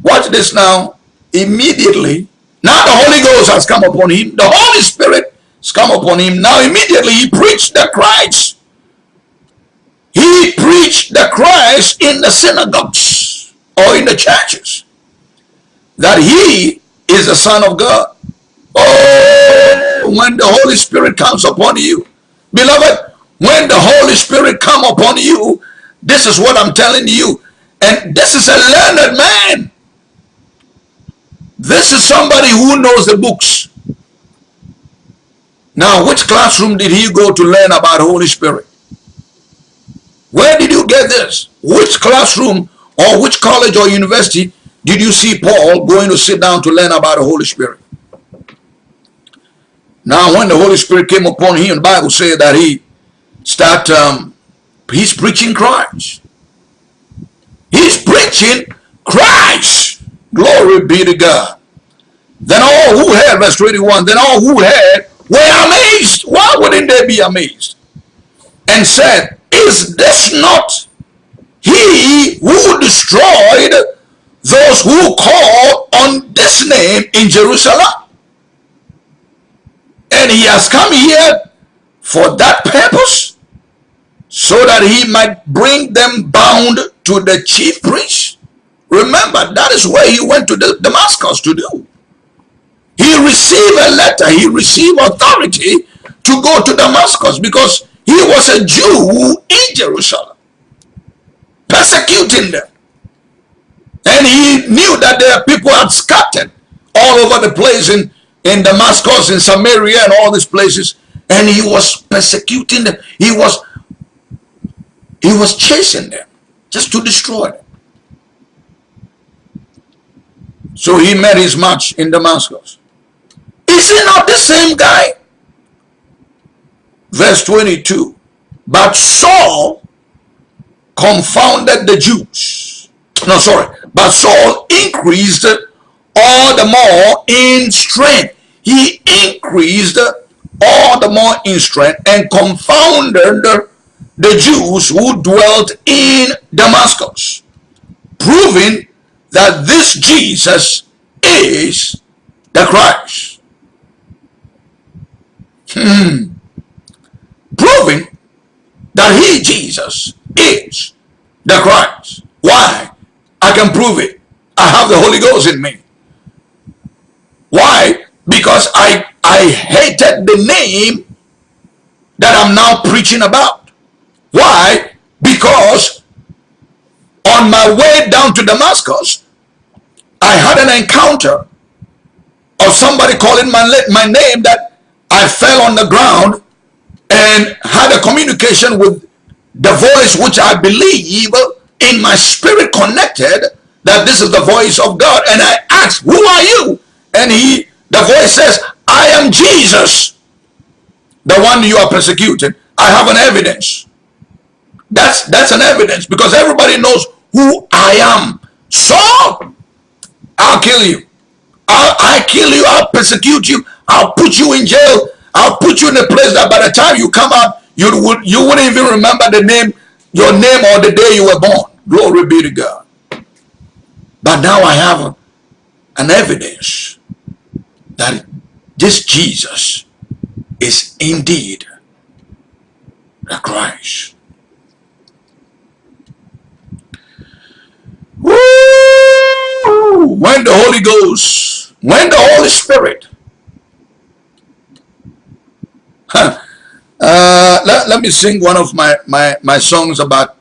S2: watch this now, immediately now the Holy Ghost has come upon him. The Holy Spirit has come upon him. Now immediately he preached the Christ. He preached the Christ in the synagogues or in the churches. That he is the Son of God. Oh, when the Holy Spirit comes upon you. Beloved, when the Holy Spirit come upon you, this is what I'm telling you. And this is a learned man. This is somebody who knows the books. Now, which classroom did he go to learn about the Holy Spirit? Where did you get this? Which classroom or which college or university did you see Paul going to sit down to learn about the Holy Spirit? Now, when the Holy Spirit came upon him, the Bible said that he started um, he's preaching Christ. He's preaching Christ. Glory be to God. Then all who had, verse 21, then all who had were amazed. Why wouldn't they be amazed? And said, Is this not he who destroyed those who call on this name in Jerusalem? And he has come here for that purpose so that he might bring them bound to the chief priest. Remember, that is where he went to Damascus to do. He received a letter, he received authority to go to Damascus because he was a Jew in Jerusalem, persecuting them. And he knew that their people had scattered all over the place in, in Damascus, in Samaria, and all these places. And he was persecuting them. He was he was chasing them just to destroy them. So he met his match in Damascus. Is he not the same guy? Verse 22. But Saul confounded the Jews. No, sorry. But Saul increased all the more in strength. He increased all the more in strength and confounded the Jews who dwelt in Damascus, proving that this Jesus is the Christ. Hmm. Proving that he, Jesus, is the Christ. Why? I can prove it. I have the Holy Ghost in me. Why? Because I, I hated the name that I'm now preaching about. Why? Because on my way down to Damascus, I had an encounter of somebody calling my, my name that I fell on the ground and had a communication with the voice which I believe in my spirit connected that this is the voice of God. And I asked, who are you? And he, the voice says, I am Jesus, the one you are persecuting. I have an evidence. That's that's an evidence because everybody knows who I am. So I'll kill you. I'll, I'll kill you. I'll persecute you. I'll put you in jail. I'll put you in a place that by the time you come out, you would you wouldn't even remember the name, your name or the day you were born. Glory be to God. But now I have an evidence that this Jesus is indeed the Christ. Woo! When the Holy Ghost, when the Holy Spirit, huh, uh, let, let me sing one of my, my, my songs about,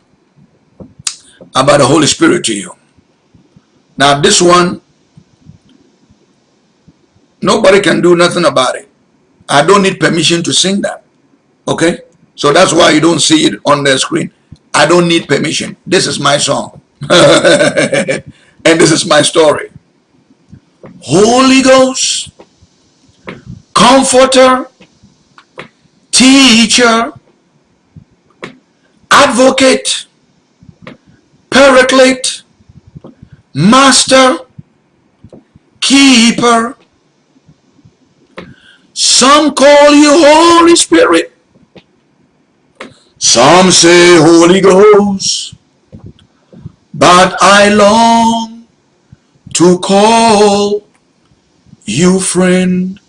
S2: about the Holy Spirit to you. Now this one, nobody can do nothing about it. I don't need permission to sing that. Okay? So that's why you don't see it on the screen. I don't need permission. This is my song. and this is my story. Holy Ghost, Comforter, Teacher, Advocate, Paraclete, Master, Keeper. Some call you Holy Spirit. Some say Holy Ghost but I long to call you friend.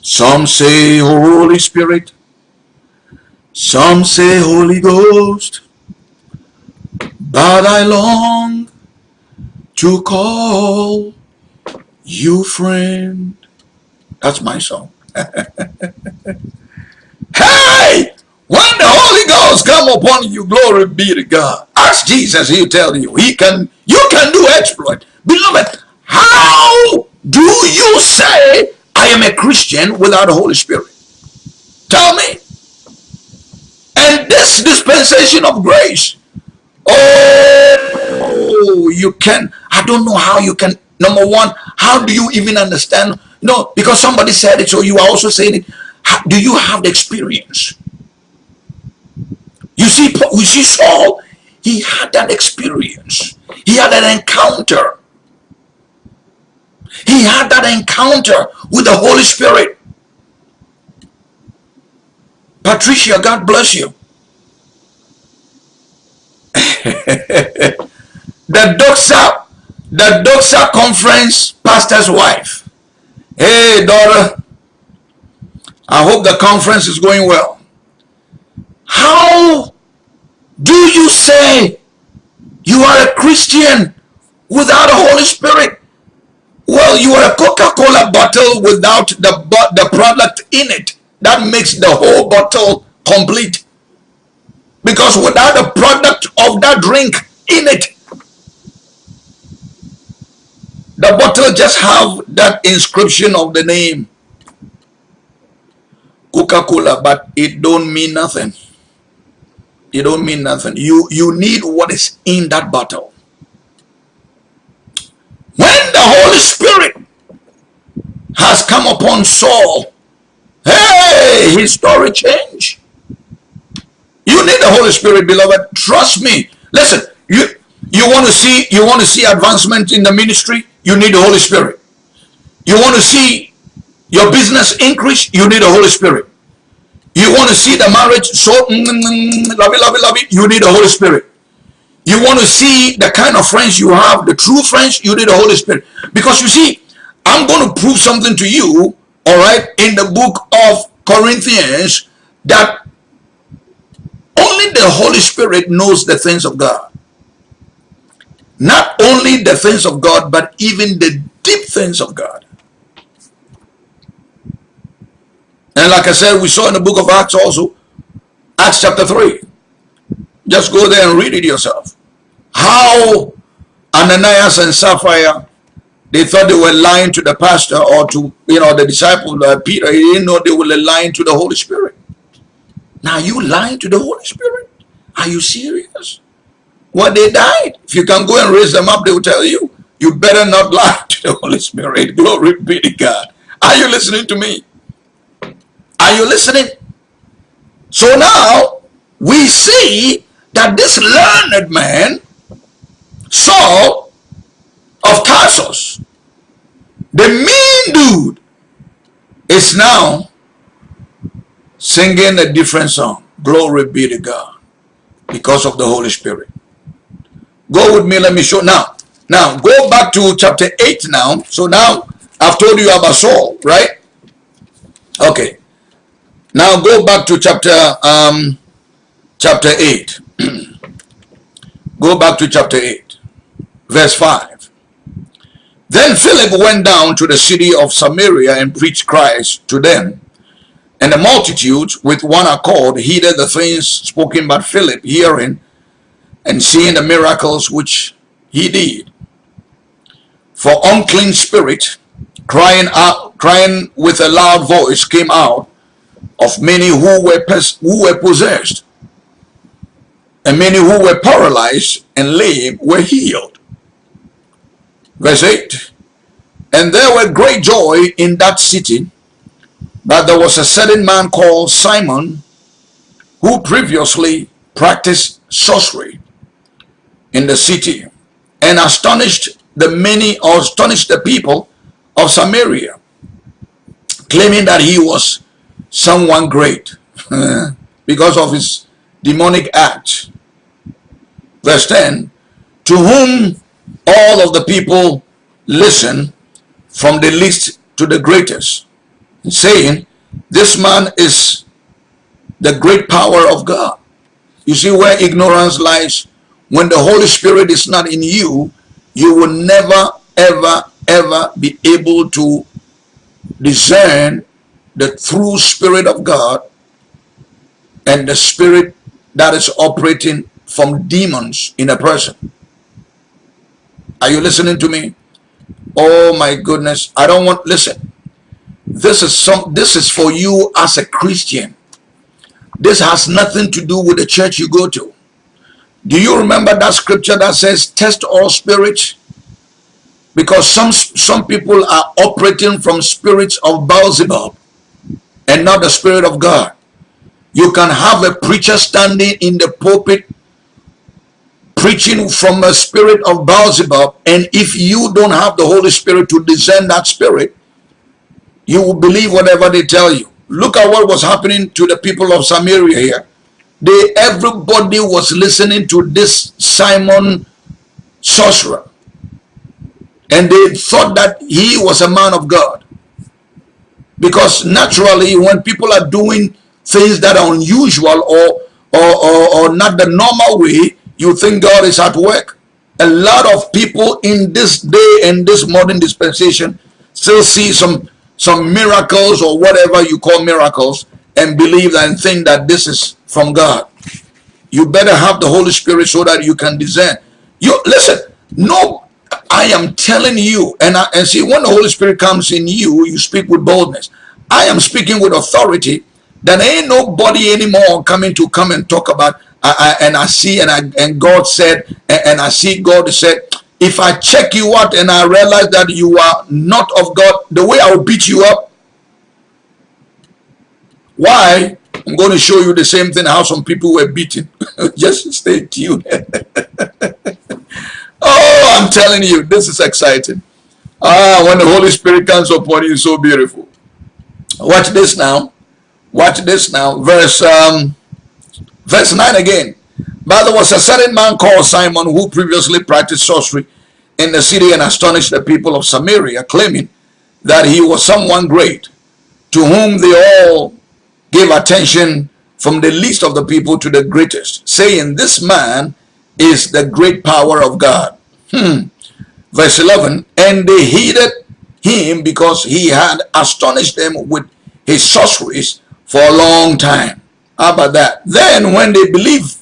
S2: Some say Holy Spirit, some say Holy Ghost, but I long to call you friend. That's my song. hey! When the Holy Ghost come upon you, glory be to God. Ask Jesus, he'll tell you. He can, you can do exploit. Beloved, how do you say I am a Christian without the Holy Spirit? Tell me. And this dispensation of grace. Oh, you can. I don't know how you can. Number one, how do you even understand? No, because somebody said it, so you are also saying it. How, do you have the experience? You see, you see Saul, he had that experience. He had an encounter. He had that encounter with the Holy Spirit. Patricia, God bless you. the Doxa, the Doxa conference pastor's wife. Hey, daughter. I hope the conference is going well. How do you say you are a Christian without a Holy Spirit? Well, you are a Coca-Cola bottle without the, the product in it. That makes the whole bottle complete. Because without the product of that drink in it, the bottle just have that inscription of the name Coca-Cola, but it don't mean nothing. It don't mean nothing. You you need what is in that bottle. When the Holy Spirit has come upon Saul, hey, his story changed. You need the Holy Spirit, beloved. Trust me. Listen, you you want to see you want to see advancement in the ministry, you need the Holy Spirit. You want to see your business increase, you need the Holy Spirit. You want to see the marriage so mm, mm, mm, lovey, lovey, lovey, you need the Holy Spirit. You want to see the kind of friends you have, the true friends, you need the Holy Spirit. Because you see, I'm going to prove something to you, all right, in the book of Corinthians that only the Holy Spirit knows the things of God. Not only the things of God, but even the deep things of God. And like I said, we saw in the book of Acts also, Acts chapter 3. Just go there and read it yourself. How Ananias and Sapphira, they thought they were lying to the pastor or to, you know, the disciple uh, Peter. He didn't know they were lying to the Holy Spirit. Now you lying to the Holy Spirit? Are you serious? Well, they died. If you can go and raise them up, they will tell you, you better not lie to the Holy Spirit. Glory be to God. Are you listening to me? Are you listening? So now we see that this learned man, Saul of Tarsus, the mean dude, is now singing a different song. Glory be to God. Because of the Holy Spirit. Go with me, let me show. Now, now go back to chapter 8 now. So now I've told you about Saul, right? Okay. Now go back to chapter um, chapter 8. go back to chapter 8, verse 5. Then Philip went down to the city of Samaria and preached Christ to them. And the multitudes with one accord heeded the things spoken by Philip, hearing and seeing the miracles which he did. For unclean spirit, crying out, crying with a loud voice, came out of many who were, who were possessed, and many who were paralyzed and lame were healed. Verse 8, And there were great joy in that city, that there was a certain man called Simon, who previously practiced sorcery in the city, and astonished the many, or astonished the people of Samaria, claiming that he was someone great because of his demonic act. Verse 10, to whom all of the people listen from the least to the greatest, saying, this man is the great power of God. You see where ignorance lies? When the Holy Spirit is not in you, you will never, ever, ever be able to discern the true spirit of God and the spirit that is operating from demons in a person. Are you listening to me? Oh my goodness. I don't want listen. This is some this is for you as a Christian. This has nothing to do with the church you go to. Do you remember that scripture that says, test all spirits? Because some, some people are operating from spirits of Beelzebub and not the spirit of God. You can have a preacher standing in the pulpit preaching from a spirit of Beelzebub and if you don't have the Holy Spirit to discern that spirit, you will believe whatever they tell you. Look at what was happening to the people of Samaria here. They, everybody was listening to this Simon sorcerer. And they thought that he was a man of God. Because naturally, when people are doing things that are unusual or, or, or, or not the normal way, you think God is at work. A lot of people in this day and this modern dispensation still see some some miracles or whatever you call miracles and believe and think that this is from God. You better have the Holy Spirit so that you can discern. You listen, no, I am telling you, and I, and see when the Holy Spirit comes in you, you speak with boldness. I am speaking with authority. Then ain't nobody anymore coming to come and talk about. I, I, and I see, and I and God said, and, and I see God said, if I check you out and I realize that you are not of God, the way I will beat you up. Why? I'm going to show you the same thing how some people were beaten. Just stay tuned. I'm telling you, this is exciting. Ah, when the Holy Spirit comes upon you, so beautiful. Watch this now. Watch this now. Verse um, verse 9 again. But there was a certain man called Simon who previously practiced sorcery in the city and astonished the people of Samaria, claiming that he was someone great, to whom they all gave attention from the least of the people to the greatest, saying, This man is the great power of God. Hmm. Verse 11, And they heeded him because he had astonished them with his sorceries for a long time. How about that? Then when they believed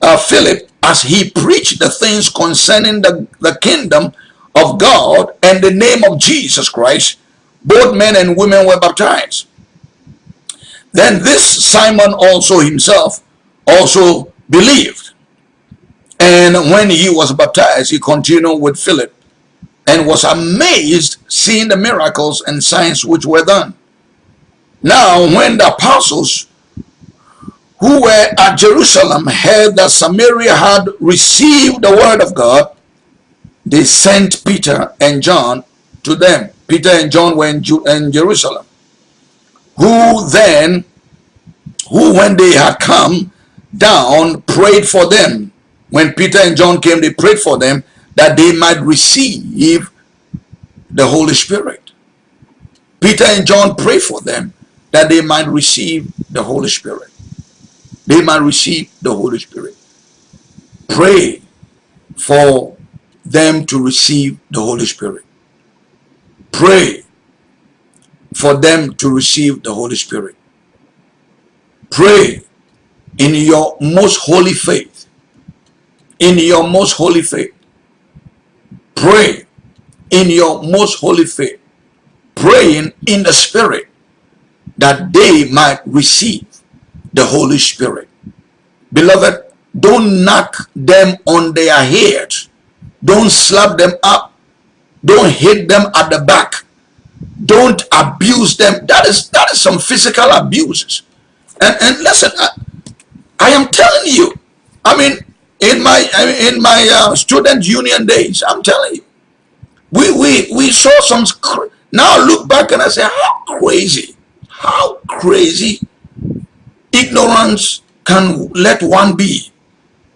S2: uh, Philip as he preached the things concerning the, the kingdom of God and the name of Jesus Christ, both men and women were baptized. Then this Simon also himself also believed. And when he was baptized, he continued with Philip and was amazed seeing the miracles and signs which were done. Now, when the apostles who were at Jerusalem heard that Samaria had received the word of God, they sent Peter and John to them. Peter and John were in, in Jerusalem. Who then, who when they had come down, prayed for them. When Peter and John came, they prayed for them that they might receive the Holy Spirit. Peter and John prayed for them that they might receive the Holy Spirit they might receive the Holy Spirit. Pray for them to receive the Holy Spirit. Pray for them to receive the Holy Spirit. Pray in your most holy faith. In your most holy faith. Pray in your most holy faith. Praying in the Spirit that they might receive the Holy Spirit. Beloved, don't knock them on their head. Don't slap them up. Don't hit them at the back. Don't abuse them. That is that is some physical abuses. And and listen, I, I am telling you. I mean, in my in my uh, student union days, I'm telling you, we we we saw some. Now look back and I say, how crazy, how crazy ignorance can let one be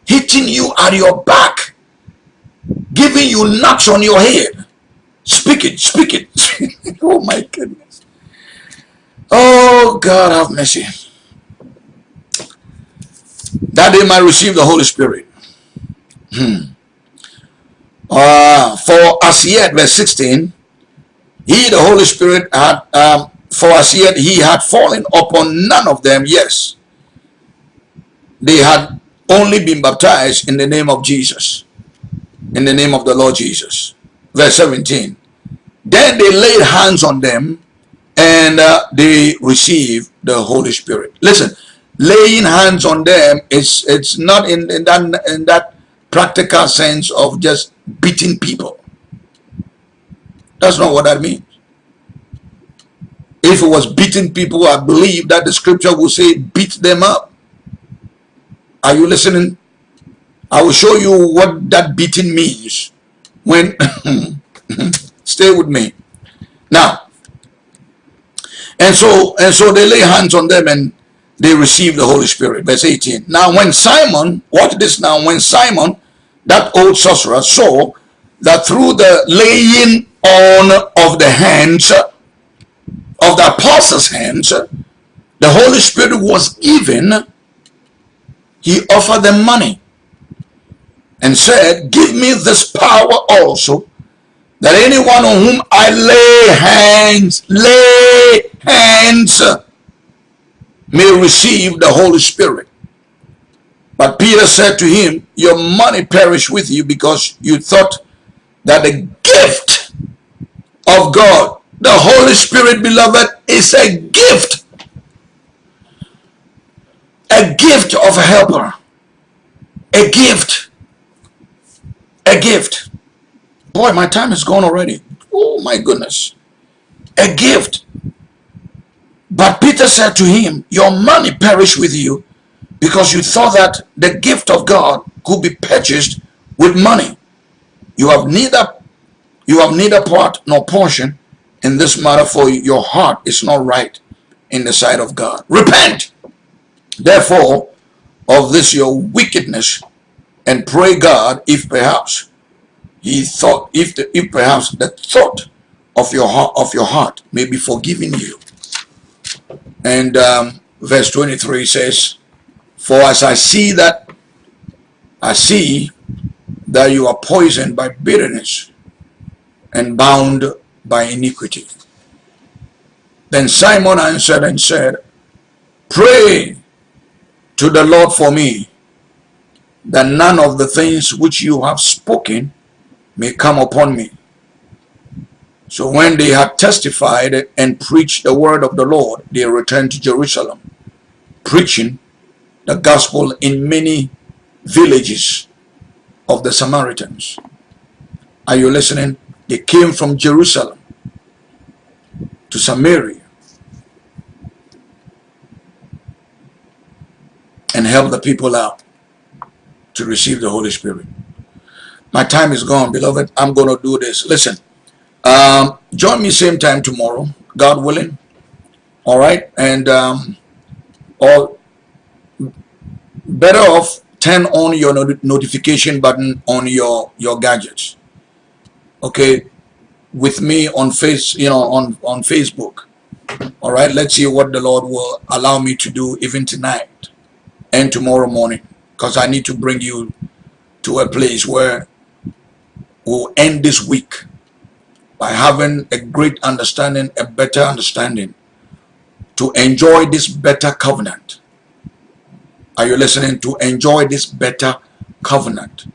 S2: hitting you at your back giving you knocks on your head. Speak it speak it. Oh my goodness. Oh god have mercy. That they might receive the holy spirit hmm. uh, for as yet verse 16 he the holy spirit had um, for as yet he had fallen upon none of them, yes. They had only been baptized in the name of Jesus, in the name of the Lord Jesus. Verse 17. Then they laid hands on them and uh, they received the Holy Spirit. Listen, laying hands on them is it's not in, in that in that practical sense of just beating people. That's not what that means. If it was beating people, I believe that the scripture will say beat them up. Are you listening? I will show you what that beating means when stay with me. Now, and so and so they lay hands on them and they received the Holy Spirit. Verse 18. Now when Simon, watch this now, when Simon, that old sorcerer, saw that through the laying on of the hands of the apostles' hands, the Holy Spirit was given, he offered them money and said, Give me this power also, that anyone on whom I lay hands, lay hands, may receive the Holy Spirit. But Peter said to him, Your money perish with you because you thought that the gift of God, the Holy Spirit, beloved, is a gift. A gift of a helper. A gift. A gift. Boy, my time is gone already. Oh my goodness. A gift. But Peter said to him, Your money perish with you because you thought that the gift of God could be purchased with money. You have neither you have neither part nor portion in this matter, for your heart is not right in the sight of God. Repent, therefore, of this your wickedness, and pray God if perhaps he thought if the, if perhaps the thought of your heart of your heart may be forgiven you and um, verse 23 says, For as I see that, I see that you are poisoned by bitterness and bound by iniquity. Then Simon answered and said, Pray to the Lord for me, that none of the things which you have spoken may come upon me. So when they had testified and preached the word of the Lord, they returned to Jerusalem, preaching the gospel in many villages of the Samaritans. Are you listening? They came from Jerusalem to Samaria and helped the people out to receive the Holy Spirit. My time is gone, beloved. I'm going to do this. Listen. Um, join me same time tomorrow, God willing. All right, and um, all better off turn on your not notification button on your your gadgets. Okay, with me on face, you know, on on Facebook. All right, let's see what the Lord will allow me to do even tonight and tomorrow morning, because I need to bring you to a place where we'll end this week by having a great understanding, a better understanding to enjoy this better covenant. Are you listening? To enjoy this better covenant.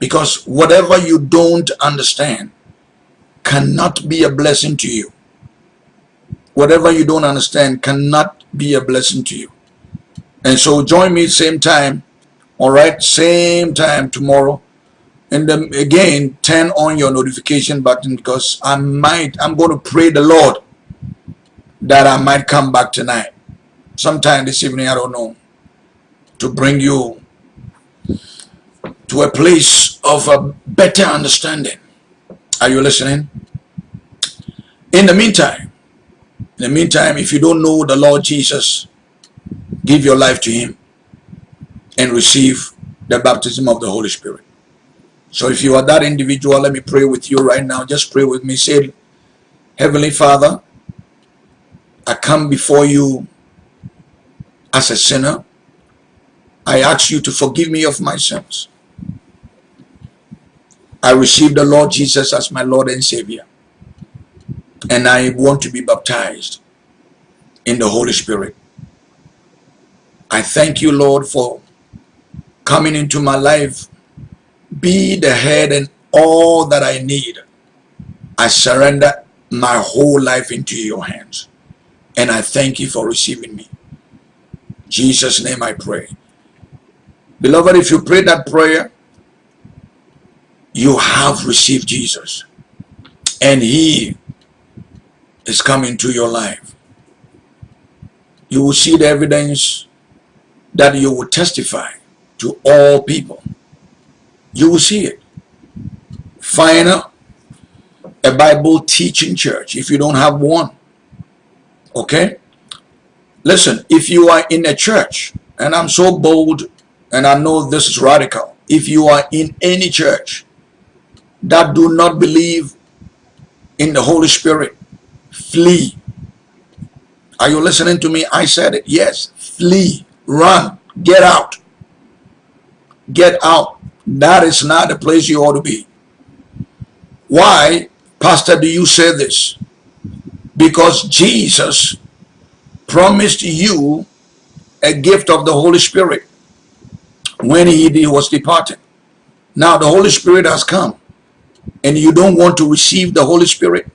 S2: Because whatever you don't understand cannot be a blessing to you. Whatever you don't understand cannot be a blessing to you. And so join me same time, all right, same time tomorrow and then again turn on your notification button because I might I'm going to pray the Lord that I might come back tonight. Sometime this evening I don't know to bring you to a place of a better understanding. Are you listening? In the meantime in the meantime if you don't know the Lord Jesus give your life to him and receive the baptism of the Holy Spirit so if you are that individual, let me pray with you right now. Just pray with me. Say, Heavenly Father, I come before you as a sinner. I ask you to forgive me of my sins. I receive the Lord Jesus as my Lord and Savior. And I want to be baptized in the Holy Spirit. I thank you, Lord, for coming into my life be the head and all that I need. I surrender my whole life into your hands. And I thank you for receiving me. Jesus' name I pray. Beloved, if you pray that prayer, you have received Jesus. And he is coming to your life. You will see the evidence that you will testify to all people. You will see it. Find a Bible teaching church if you don't have one. Okay? Listen, if you are in a church, and I'm so bold and I know this is radical, if you are in any church that do not believe in the Holy Spirit, flee. Are you listening to me? I said it. Yes. Flee. Run. Get out. Get out. That is not the place you ought to be. Why, Pastor, do you say this? Because Jesus promised you a gift of the Holy Spirit when he was departed. Now the Holy Spirit has come and you don't want to receive the Holy Spirit,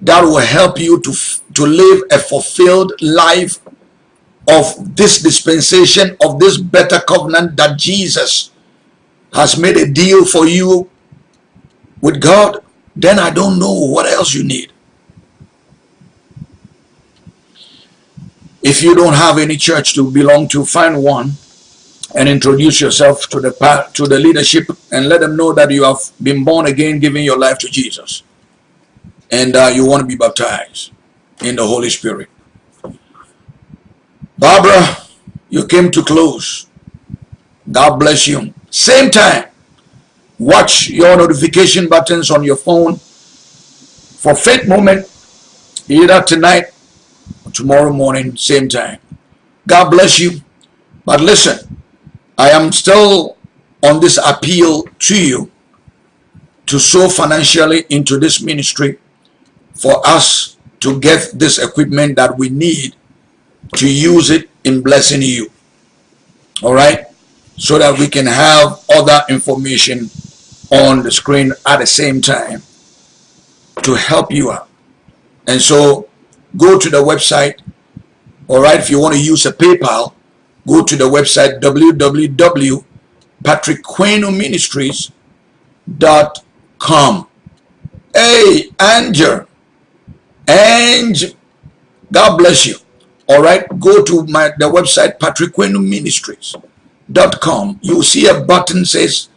S2: that will help you to, to live a fulfilled life of this dispensation, of this better covenant that Jesus has made a deal for you with God, then I don't know what else you need. If you don't have any church to belong to, find one and introduce yourself to the to the leadership and let them know that you have been born again, giving your life to Jesus, and uh, you want to be baptized in the Holy Spirit. Barbara, you came to close. God bless you. Same time, watch your notification buttons on your phone for faith moment, either tonight or tomorrow morning, same time. God bless you. But listen, I am still on this appeal to you to sow financially into this ministry for us to get this equipment that we need to use it in blessing you. All right? So that we can have other information on the screen at the same time to help you out. And so go to the website. All right? If you want to use a PayPal, go to the website www.patrickquenoministries.com. Hey, Angel, Angel, God bless you. All right, go to my the website patrickquenoministries.com. You see a button says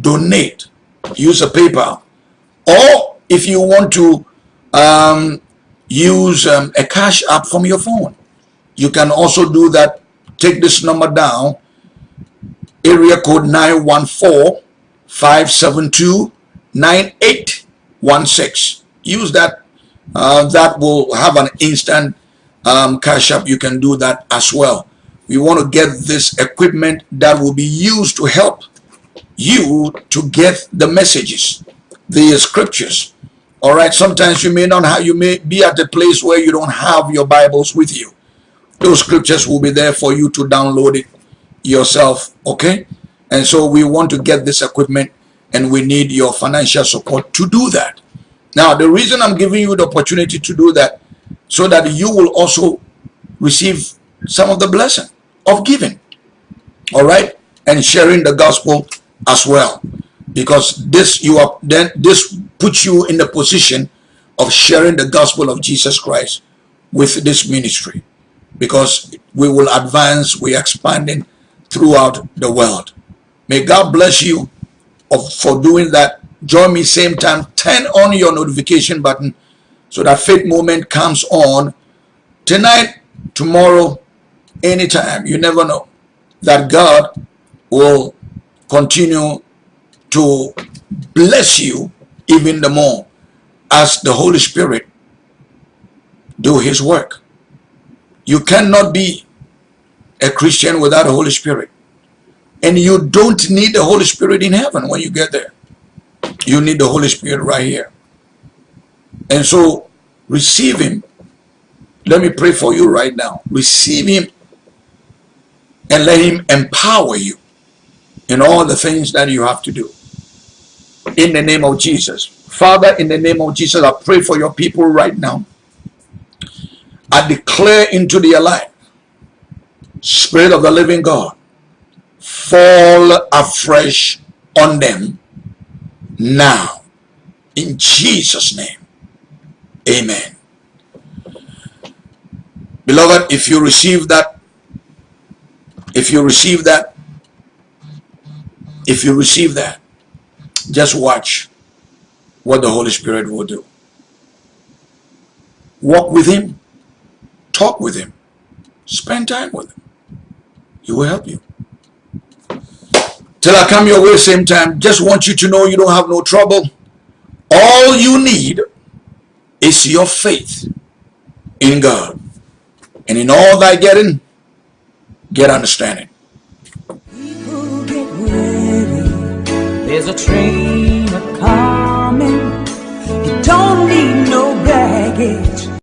S2: donate. Use a PayPal, or if you want to um, use um, a cash app from your phone, you can also do that. Take this number down. Area code 914-572-9816 use that uh, that will have an instant um, cash up you can do that as well we want to get this equipment that will be used to help you to get the messages the scriptures. All right sometimes you may not have you may be at a place where you don't have your bibles with you. Those scriptures will be there for you to download it yourself okay? And so we want to get this equipment and we need your financial support to do that. Now the reason i'm giving you the opportunity to do that so that you will also receive some of the blessing of giving all right and sharing the gospel as well because this you are then this puts you in the position of sharing the gospel of jesus christ with this ministry because we will advance, we're expanding throughout the world. May God bless you for doing that. Join me same time, turn on your notification button so that faith moment comes on tonight, tomorrow, anytime. You never know that God will continue to bless you even the more as the Holy Spirit do his work. You cannot be a Christian without the Holy Spirit. And you don't need the Holy Spirit in heaven when you get there. You need the Holy Spirit right here. And so receive him. Let me pray for you right now. Receive him and let him empower you in all the things that you have to do. In the name of Jesus. Father, in the name of Jesus, I pray for your people right now I declare into their life Spirit of the living God, fall afresh on them now. In Jesus' name. Amen. Beloved, if you receive that, if you receive that, if you receive that, just watch what the Holy Spirit will do. Walk with Him, talk with Him, spend time with Him. He will help you. Till I come your way same time, just want you to know you don't have no trouble. All you need is your faith in God. And in all thy getting, get understanding.
S3: There's a train coming. You don't need.